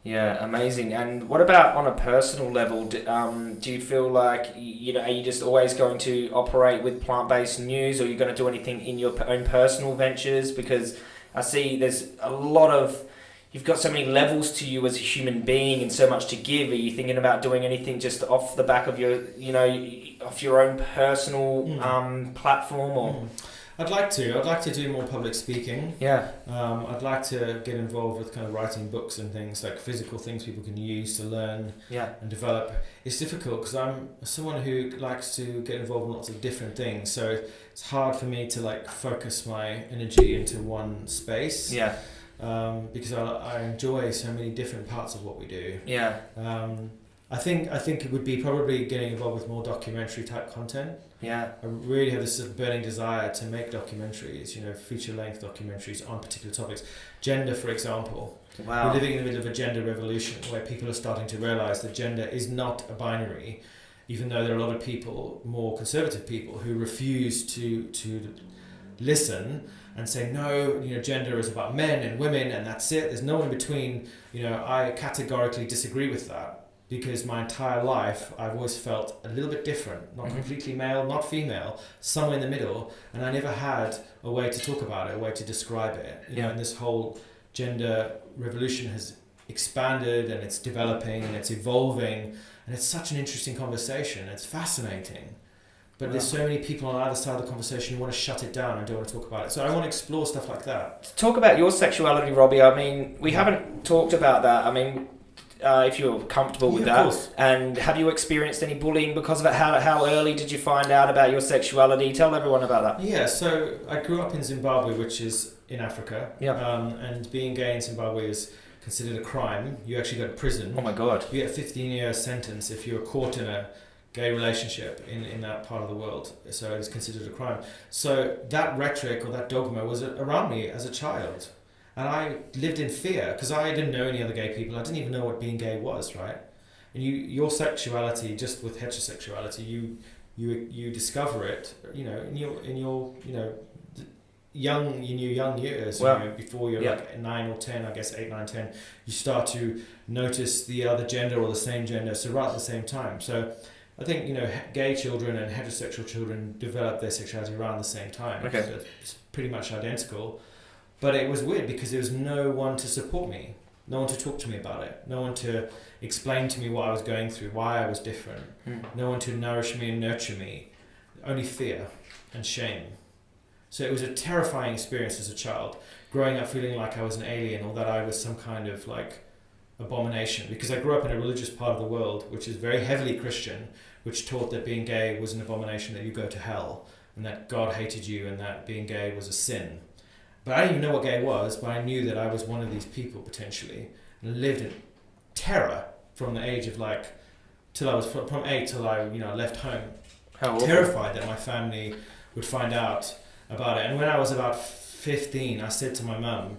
Yeah, amazing. And what about on a personal level? Do, um, do you feel like you know? Are you just always going to operate with plant-based news, or are you going to do anything in your own personal ventures? Because I see there's a lot of you've got so many levels to you as a human being, and so much to give. Are you thinking about doing anything just off the back of your you know off your own personal Mm. um, platform, or Mm. I'd like to. I'd like to do more public speaking. yeah, Um, I'd like to get involved with kind of writing books and things like physical things people can use to learn yeah, and develop. It's difficult because I'm someone who likes to get involved in lots of different things, so it's hard for me to like focus my energy into one space. yeah, Um, because I, I enjoy so many different parts of what we do. yeah, Um, I think I think it would be probably getting involved with more documentary type content. yeah, I really have this burning desire to make documentaries, you know, feature length documentaries on particular topics. Gender, for example. wow, We're living in the middle of a gender revolution where people are starting to realize that gender is not a binary, even though there are a lot of people, more conservative people, who refuse to to listen and say no you know gender is about men and women and that's it. There's no one in between. You know i categorically disagree with that because my entire life i've always felt a little bit different not Mhm. completely male not female somewhere in the middle and i never had a way to talk about it a way to describe it. You know and this whole gender revolution has expanded and it's developing and it's evolving and it's such an interesting conversation. It's fascinating but there's so many people on either side of the conversation who want to shut it down and don't want to talk about it so i want to explore stuff like that talk about your sexuality, Robbie. I mean, we haven't talked about that. I mean, uh, if you're comfortable with Yeah, of that, course. and have you experienced any bullying because of it? How, how early did you find out about your sexuality? Tell everyone about that. yeah so i grew up in zimbabwe which is in africa Yeah. um, and being gay in zimbabwe is considered a crime you actually go to prison Oh my god. You get a 15 year sentence if you're caught in a gay relationship in, in that part of the world. So it's considered a crime. So that rhetoric or that dogma was around me as a child. And I lived in fear because I didn't know any other gay people. I didn't even know what being gay was, right? And you, your sexuality, just with heterosexuality, you, you, you discover it, you know, in your, in your, you know, young, in your young years, Well, you know, before you're yeah. like nine or 10, I guess eight, nine, 10, you start to notice the other gender or the same gender, so right at the same time. So I think you know gay children and heterosexual children develop their sexuality around the same time. Okay. So it's pretty much identical. But it was weird because there was no one to support me, no one to talk to me about it, no one to explain to me what I was going through, why I was different, Hmm. no one to nourish me and nurture me, only fear and shame. So it was a terrifying experience as a child, growing up feeling like I was an alien or that I was some kind of like abomination because I grew up in a religious part of the world which is very heavily Christian, which taught that being gay was an abomination, that you go to hell, and that God hated you, and that being gay was a sin. But I didn't even know what gay was, but I knew that I was one of these people potentially, and lived in terror from the age of like till I was from, from eight till I you know left home How terrified that my family would find out about it. And when I was about 15, I said to my mum,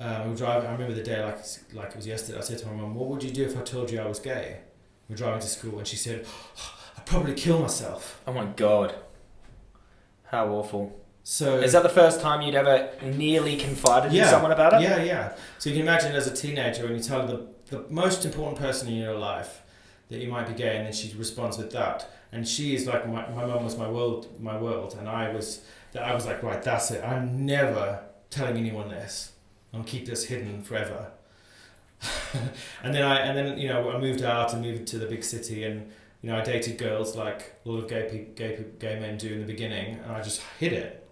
um, we were driving. I remember the day like like it was yesterday. I said to my mum, "What would you do if I told you I was gay?" We're driving to school, and she said, "I'd probably kill myself." Oh my god. How awful. So Is that the first time you'd ever nearly confided in someone about it? Yeah, yeah. So you can imagine as a teenager when you tell the, the most important person in your life that you might be gay, and then she responds with that, and she is like my my mum was my world, my world, and I was that I was like right, that's it. I'm never telling anyone this. I'll keep this hidden forever. and then I and then you know I moved out and moved to the big city and. You know, I dated girls like a lot of gay gay gay men do in the beginning, and I just hid it.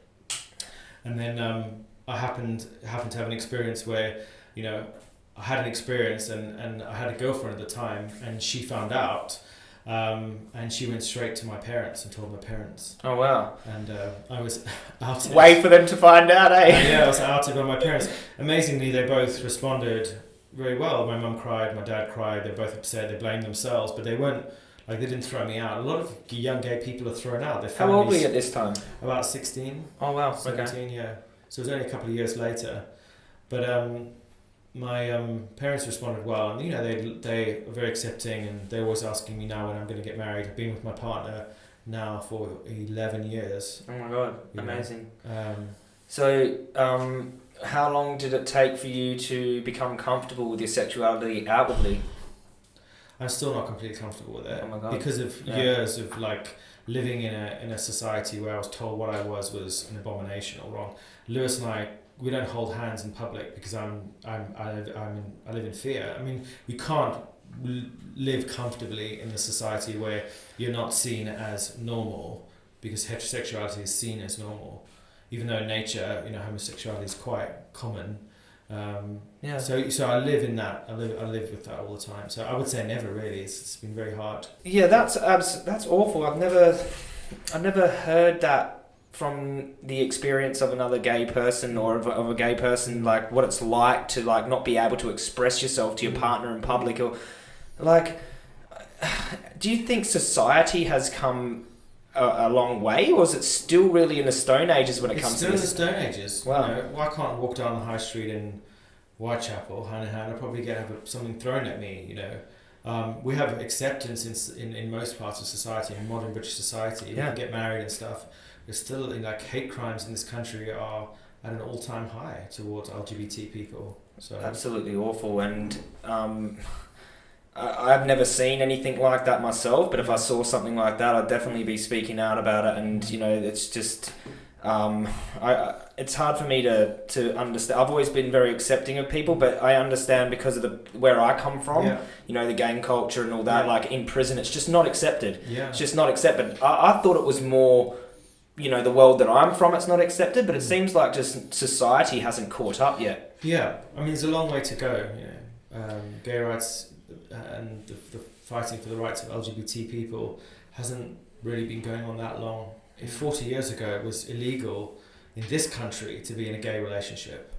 And then um, I happened happened to have an experience where, you know, I had an experience and, and I had a girlfriend at the time and she found out um, and she went straight to my parents and told my parents Oh wow. and uh, I was outed. Wait for them to find out, eh? yeah, I was outed by my parents. Amazingly, they both responded very well. My mum cried, my dad cried. They're both upset. They blamed themselves, but they weren't like they didn't throw me out. A lot of young gay people are thrown out. Their How old were you at this time? About sixteen. Oh wow. Okay. 17, yeah. So it was only a couple of years later. But um, my um, parents responded well, and you know they they are very accepting, and they're always asking me now when I'm going to get married. I've been with my partner now for eleven years. Oh my god. Amazing. Um, So, um, how long did it take for you to become comfortable with your sexuality outwardly? I'm still not completely comfortable with it Oh my God. because of Yeah. years of like living in a in a society where I was told what I was was an abomination or wrong. Lewis and I we don't hold hands in public because I'm I'm I live, I'm in, I live in fear. I mean, you can't live comfortably in a society where you're not seen as normal because heterosexuality is seen as normal, even though in nature you know homosexuality is quite common. Um, Yeah. so, so I live in that. I live, I live with that all the time. So I would say never really. It's, it's been very hard. Yeah, that's abs- that's awful. I've never, I've never heard that from the experience of another gay person or of a, of a gay person, like what it's like to like not be able to express yourself to your Mm. partner in public, or like, do you think society has come a, a long way, or is it still really in the Stone Ages when it it's comes still to in the? Stone Ages. Wow. You know, why can't I walk down the high street in Whitechapel, in? I'll probably get have something thrown at me. You know, um, we have acceptance in, in in most parts of society, in modern British society. You Yeah. can get married and stuff. There's still in, like hate crimes in this country are at an all time high towards LGBT people. So Absolutely awful, and um, I, I've never seen anything like that myself. But if I saw something like that, I'd definitely be speaking out about it. And you know, it's just, um, I, it's hard for me to to understand. I've always been very accepting of people, but I understand because of the where I come from. yeah, You know, the gang culture and all that. Yeah. Like in prison, it's just not accepted. yeah. It's just not accepted. I, I thought it was more. You know the world that I'm from, it's not accepted, but it Mm. seems like just society hasn't caught up yet. Yeah, I mean, there's a long way to go. You know, um, gay rights and the, the fighting for the rights of LGBT people hasn't really been going on that long. If 40 years ago it was illegal in this country to be in a gay relationship,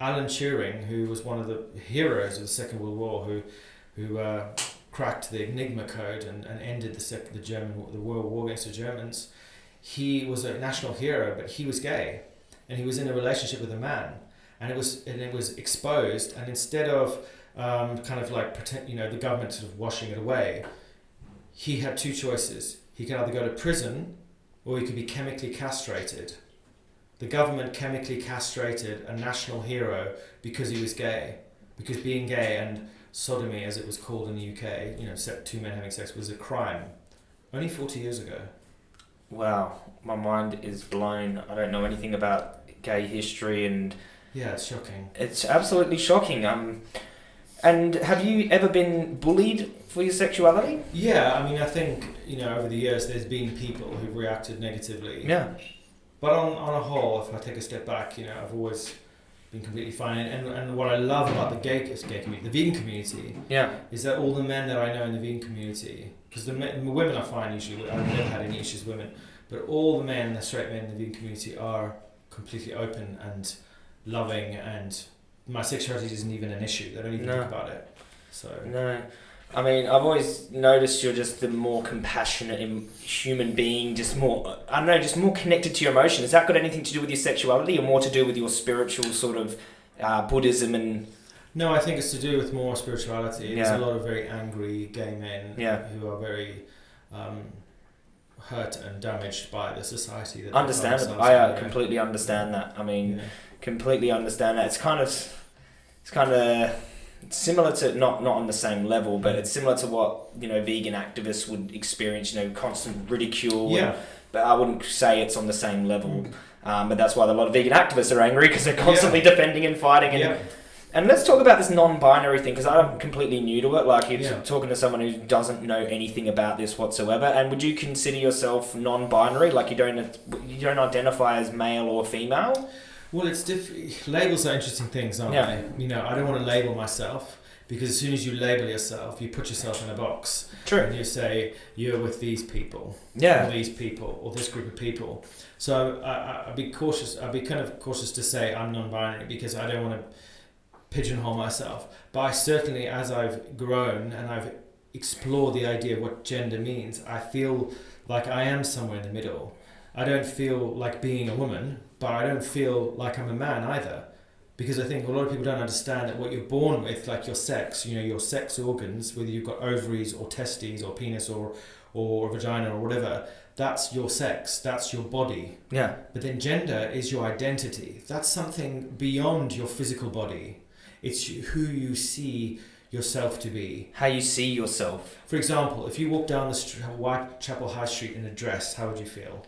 Alan Turing, who was one of the heroes of the Second World War, who who uh, cracked the Enigma code and, and ended the sec- the German the World War against the Germans, he was a national hero, but he was gay, and he was in a relationship with a man. And it was and it was exposed. And instead of um, kind of like pretend you know the government sort of washing it away. He had two choices. He could either go to prison or he could be chemically castrated. The government chemically castrated a national hero because he was gay because being gay and sodomy as it was called in the UK you know two men having sex was a crime. Only 40 years ago. Wow, my mind is blown. I don't know anything about gay history, and yeah it's shocking. It's absolutely shocking. Um, and have you ever been bullied for your sexuality? yeah I mean I think you know over the years there's been people who've reacted negatively Yeah. But on, on a whole, if I take a step back, you know, I've always been completely fine. And, and what I love about the gay, gay community, the vegan community, Yeah. is that all the men that I know in the vegan community, because the, men, the women are fine usually, I've never had any issues with women, but all the men, the straight men in the vegan community are completely open and loving and my sexuality isn't even an issue. They don't even No. think about it. So, No. I mean, I've always noticed you're just the more compassionate human being, just more, I don't know, just more connected to your emotion. Has that got anything to do with your sexuality or more to do with your spiritual sort of uh, Buddhism and No, I think it's to do with more spirituality. There's a lot of very angry gay men Yeah. who are very um, hurt and damaged by the society that understandable. I uh, completely understand that. I mean, Yeah. completely understand that. It's kind of, it's kind of similar to not not on the same level, but it's similar to what you know vegan activists would experience. You know, constant ridicule. and- Yeah. but I wouldn't say it's on the same level. Um, but that's why a lot of vegan activists are angry because they're constantly defending and fighting. And, Yeah. and let's talk about this non-binary thing because I'm completely new to it. Like you're Yeah. talking to someone who doesn't know anything about this whatsoever. And would you consider yourself non-binary? Like you don't you don't identify as male or female? Well, it's diff- labels are interesting things, aren't Yeah. they? You know, I don't want to label myself because as soon as you label yourself, you put yourself in a box True. and you say you're with these people, or Yeah. these people, or this group of people. So I, I, I'd be cautious. I'd be kind of cautious to say I'm non-binary because I don't want to pigeonhole myself. But I certainly, as I've grown and I've explored the idea of what gender means, I feel like I am somewhere in the middle. I don't feel like being a woman, but I don't feel like I'm a man either. Because I think a lot of people don't understand that what you're born with, like your sex, you know, your sex organs, whether you've got ovaries or testes or penis or, or vagina or whatever, that's your sex, that's your body. Yeah. But then gender is your identity. That's something beyond your physical body. It's who you see yourself to be. How you see yourself. For example, if you walk down the Whitechapel High Street in a dress, how would you feel?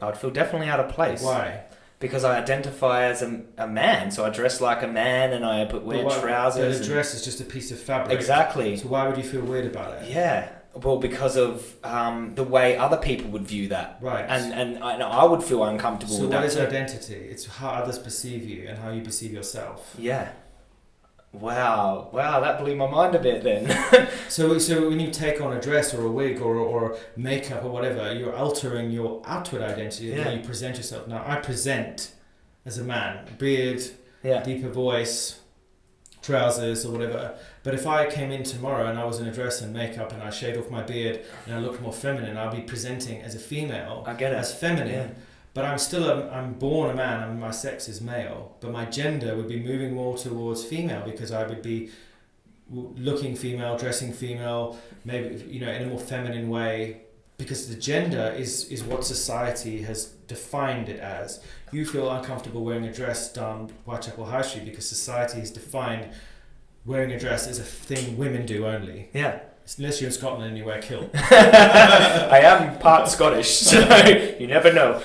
I'd feel definitely out of place. Why? Because I identify as a, a man, so I dress like a man and I put wear why- trousers. The dress is just a piece of fabric. Exactly. So why would you feel weird about it? Yeah. Well, because of um, the way other people would view that, Right. and and I, and I would feel uncomfortable so with what that. is too. identity? It's how others perceive you and how you perceive yourself. Yeah. Wow. Wow. That blew my mind a bit then. So, so when you take on a dress or a wig or, or makeup or whatever, you're altering your outward identity and how Yeah. you present yourself. Now, I present as a man, beard, yeah. deeper voice, trousers or whatever. But if I came in tomorrow and I was in a dress and makeup and I shaved off my beard and I looked more feminine, I'll be presenting as a female, I get it. as feminine. Yeah. But I'm still a, I'm born a man and my sex is male. But my gender would be moving more towards female because I would be looking female, dressing female, maybe you know in a more feminine way. Because the gender is is what society has defined it as. You feel uncomfortable wearing a dress down Whitechapel High Street because society has defined wearing a dress as a thing women do only. Yeah. Unless you're in Scotland and you wear kilt. I am part Scottish, so you never know.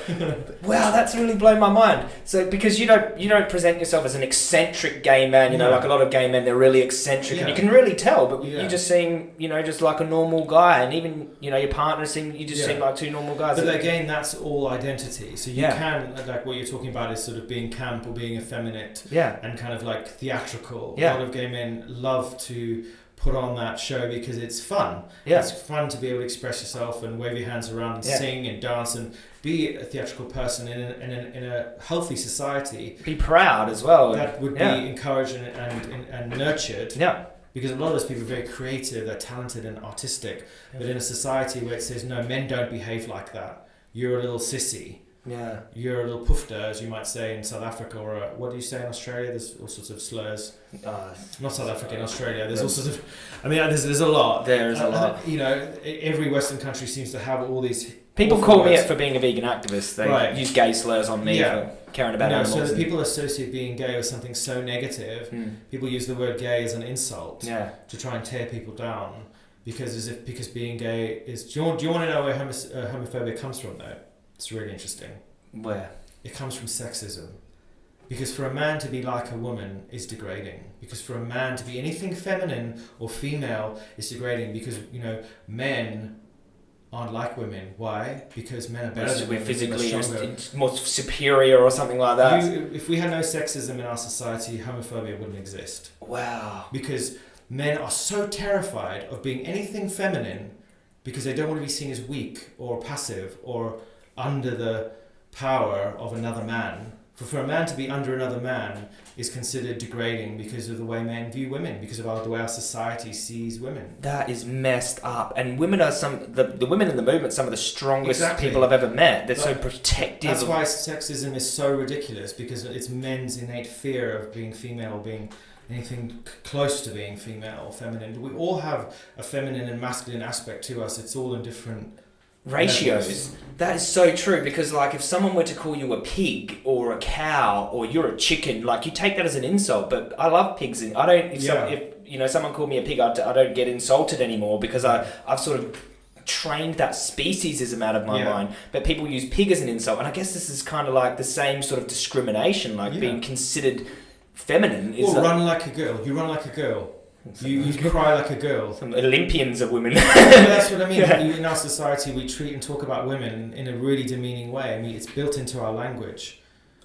Wow, that's really blown my mind. So because you don't you don't present yourself as an eccentric gay man, you know, Yeah. like a lot of gay men, they're really eccentric, and you can really tell. But Yeah. you just seem, you know, just like a normal guy, and even you know your partner seem you just Yeah. seem like two normal guys. But again, that's all identity. So you Yeah. can like what you're talking about is sort of being camp or being effeminate yeah, and kind of like theatrical. Yeah. A lot of gay men love to put on that show because it's fun. yeah, It's fun to be able to express yourself and wave your hands around and Yeah. sing and dance and be a theatrical person in a, in a, in a healthy society. be proud as well. That would yeah. be encouraged and, and, and nurtured yeah, because a lot of those people are very creative, they're talented and artistic. But in a society where it says, no, men don't behave like that, you're a little sissy. Yeah, You're a little poofter, as you might say in South Africa, or uh what do you say in Australia? There's all sorts of slurs. uh, Not South Africa, in Australia. There's all sorts of. I mean, there's, there's a lot. there is a Uh, lot. You know, every Western country seems to have all these. People awful call me words. it for being a vegan activist. They Right. use gay slurs on me Yeah. for caring about No, animals. so the people associate being gay with something so negative. Hmm. People use the word gay as an insult Yeah. to try and tear people down, because as if because being gay is. Do you want, do you want to know where homos, uh, homophobia comes from? Though it's really interesting. Where? It comes from sexism. Because for a man to be like a woman is degrading. Because for a man to be anything feminine or female is degrading. Because, you know, men aren't like women. Why? Because men are better than we're women. physically just more superior or something like that. You, if we had no sexism in our society, homophobia wouldn't exist. wow. Because men are so terrified of being anything feminine because they don't want to be seen as weak or passive or under the power of another man. For, for a man to be under another man is considered degrading because of the way men view women, because of our, the way our society sees women. That is messed up. And women are some the, the women in the movement, some of the strongest Exactly. people I've ever met. They're so Like, protective. That's why sexism is so ridiculous because it's men's innate fear of being female, or being anything close to being female or feminine. We all have a feminine and masculine aspect to us. It's all in different ratios. That is so true because, like, if someone were to call you a pig or a cow or you're a chicken, like, you take that as an insult. But I love pigs. And I don't. If, some, if you know someone called me a pig, I don't get insulted anymore because I I've sort of trained that speciesism out of my Yeah. mind. But people use pig as an insult, and I guess this is kind of like the same sort of discrimination, like Yeah. being considered feminine. Is Or like- run like a girl. You run like a girl. You, you cry like a girl. some Olympians of women. Yeah, that's what I mean. Yeah. In our society, we treat and talk about women in a really demeaning way. I mean, it's built into our language.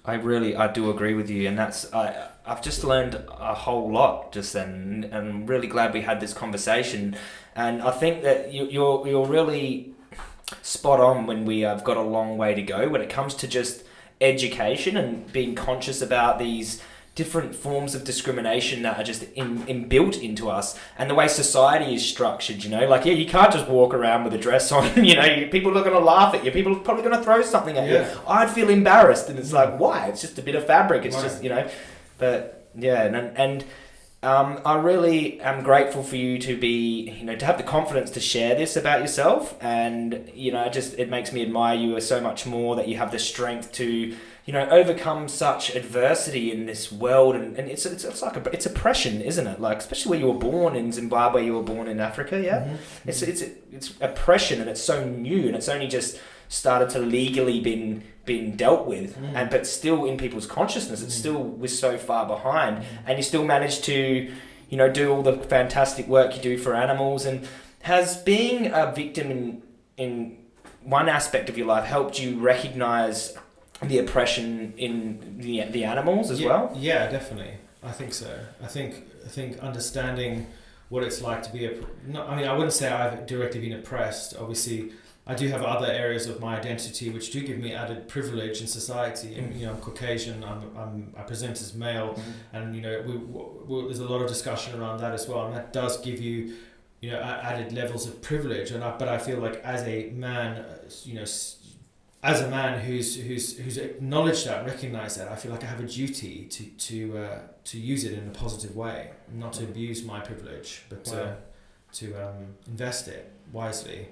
I really, I do agree with you, and that's I. I've just learned a whole lot just then, and I'm really glad we had this conversation. And I think that you, you're you're really spot on when we have got a long way to go when it comes to just education and being conscious about these different forms of discrimination that are just in, inbuilt into us and the way society is structured you know? Like yeah you can't just walk around with a dress on you know? You, people are going to laugh at you. People are probably going to throw something at Yeah. you i'd feel embarrassed and it's like why? It's just a bit of fabric. It's just you know? But yeah and and um, I really am grateful for you to be, you know, to have the confidence to share this about yourself, and you know, just it makes me admire you so much more that you have the strength to, you know, overcome such adversity in this world, and, and it's, it's it's like a, it's oppression, isn't it? Like especially where you were born in Zimbabwe, you were born in Africa, yeah. Mhm. It's it's it's oppression, and it's so new, and it's only just started to legally been been dealt with, Mm. and but still in people's consciousness, it's Mm. still we're so far behind, and you still manage to, you know, do all the fantastic work you do for animals, and has being a victim in in one aspect of your life helped you recognize the oppression in the the animals as yeah, well. Yeah, definitely. I think so. I think I think understanding what it's like to be a. I mean, I wouldn't say I've directly been oppressed. Obviously, I do have other areas of my identity which do give me added privilege in society. Mm. You know, I'm Caucasian. I'm, I'm I present as male, Mm-hmm. and you know, we, we, there's a lot of discussion around that as well, and that does give you. You know, added levels of privilege, and I, but I feel like as a man, uh, you know, as a man who's who's who's acknowledged that, recognized that, I feel like I have a duty to to uh, to use it in a positive way, not to abuse my privilege, but Wow. to to um, invest it wisely.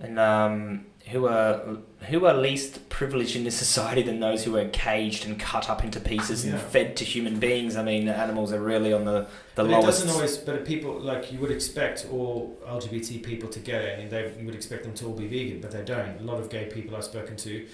And um, who are who are least privileged in this society than those who are caged and cut up into pieces and fed to human beings? I mean, animals are really on the the but it doesn't always. But people like you would expect all LGBT people to get it. I mean, they you would expect them to all be vegan, but they don't. A lot of gay people I've spoken to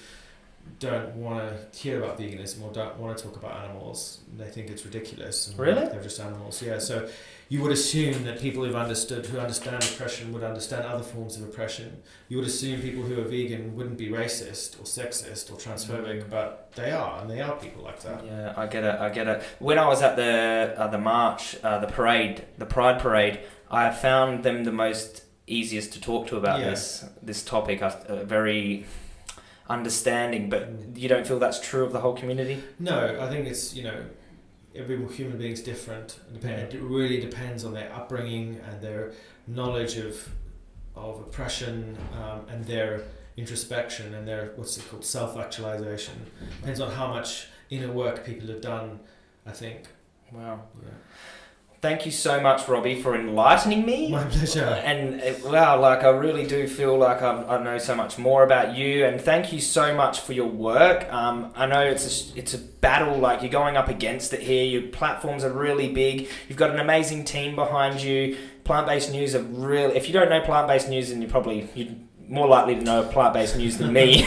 don't want to hear about veganism or don't want to talk about animals. They think it's ridiculous. And Really? They're just animals. Yeah. So you would assume that people who've understood, who understand oppression, would understand other forms of oppression. You would assume people who are vegan wouldn't be racist or sexist or transphobic, but they are, and they are people like that. Yeah, I get it. I get it. When I was at the uh, the march, uh, the parade, the Pride parade, I found them the most easiest to talk to about Yeah. this this topic. Uh, very understanding, but you don't feel that's true of the whole community. No, I think it's you know every human being's different. It really depends on their upbringing and their knowledge of of oppression um, and their introspection and their what's it called self actualization. Depends on how much inner work people have done. I think. Wow. Yeah. Thank you so much, Robbie, for enlightening me. My pleasure. And wow, like I really do feel like I, I know so much more about you, and thank you so much for your work. Um, I know it's a, it's a battle, like you're going up against it here. Your platforms are really big. You've got an amazing team behind you. Plant based news are really. If you don't know plant based news, then you're probably you're more likely to know plant based news than me.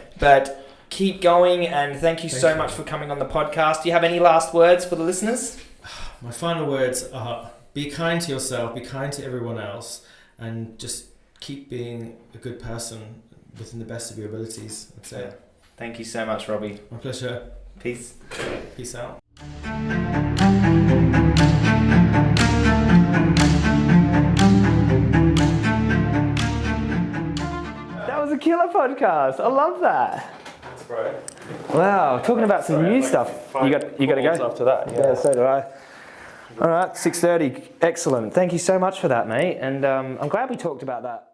but keep going, and thank you so much for coming on the podcast. Do you have any last words for the listeners? My final words are: be kind to yourself, be kind to everyone else, and just keep being a good person within the best of your abilities. That's it. Thank you so much, Robbie. My pleasure. Peace. Peace out. That was a killer podcast. I love that. Thanks, bro. Wow, talking about some new stuff. You got you got to go. After that, Yeah, so do I. All right, six thirty. Excellent. Thank you so much for that, mate. And um, I'm glad we talked about that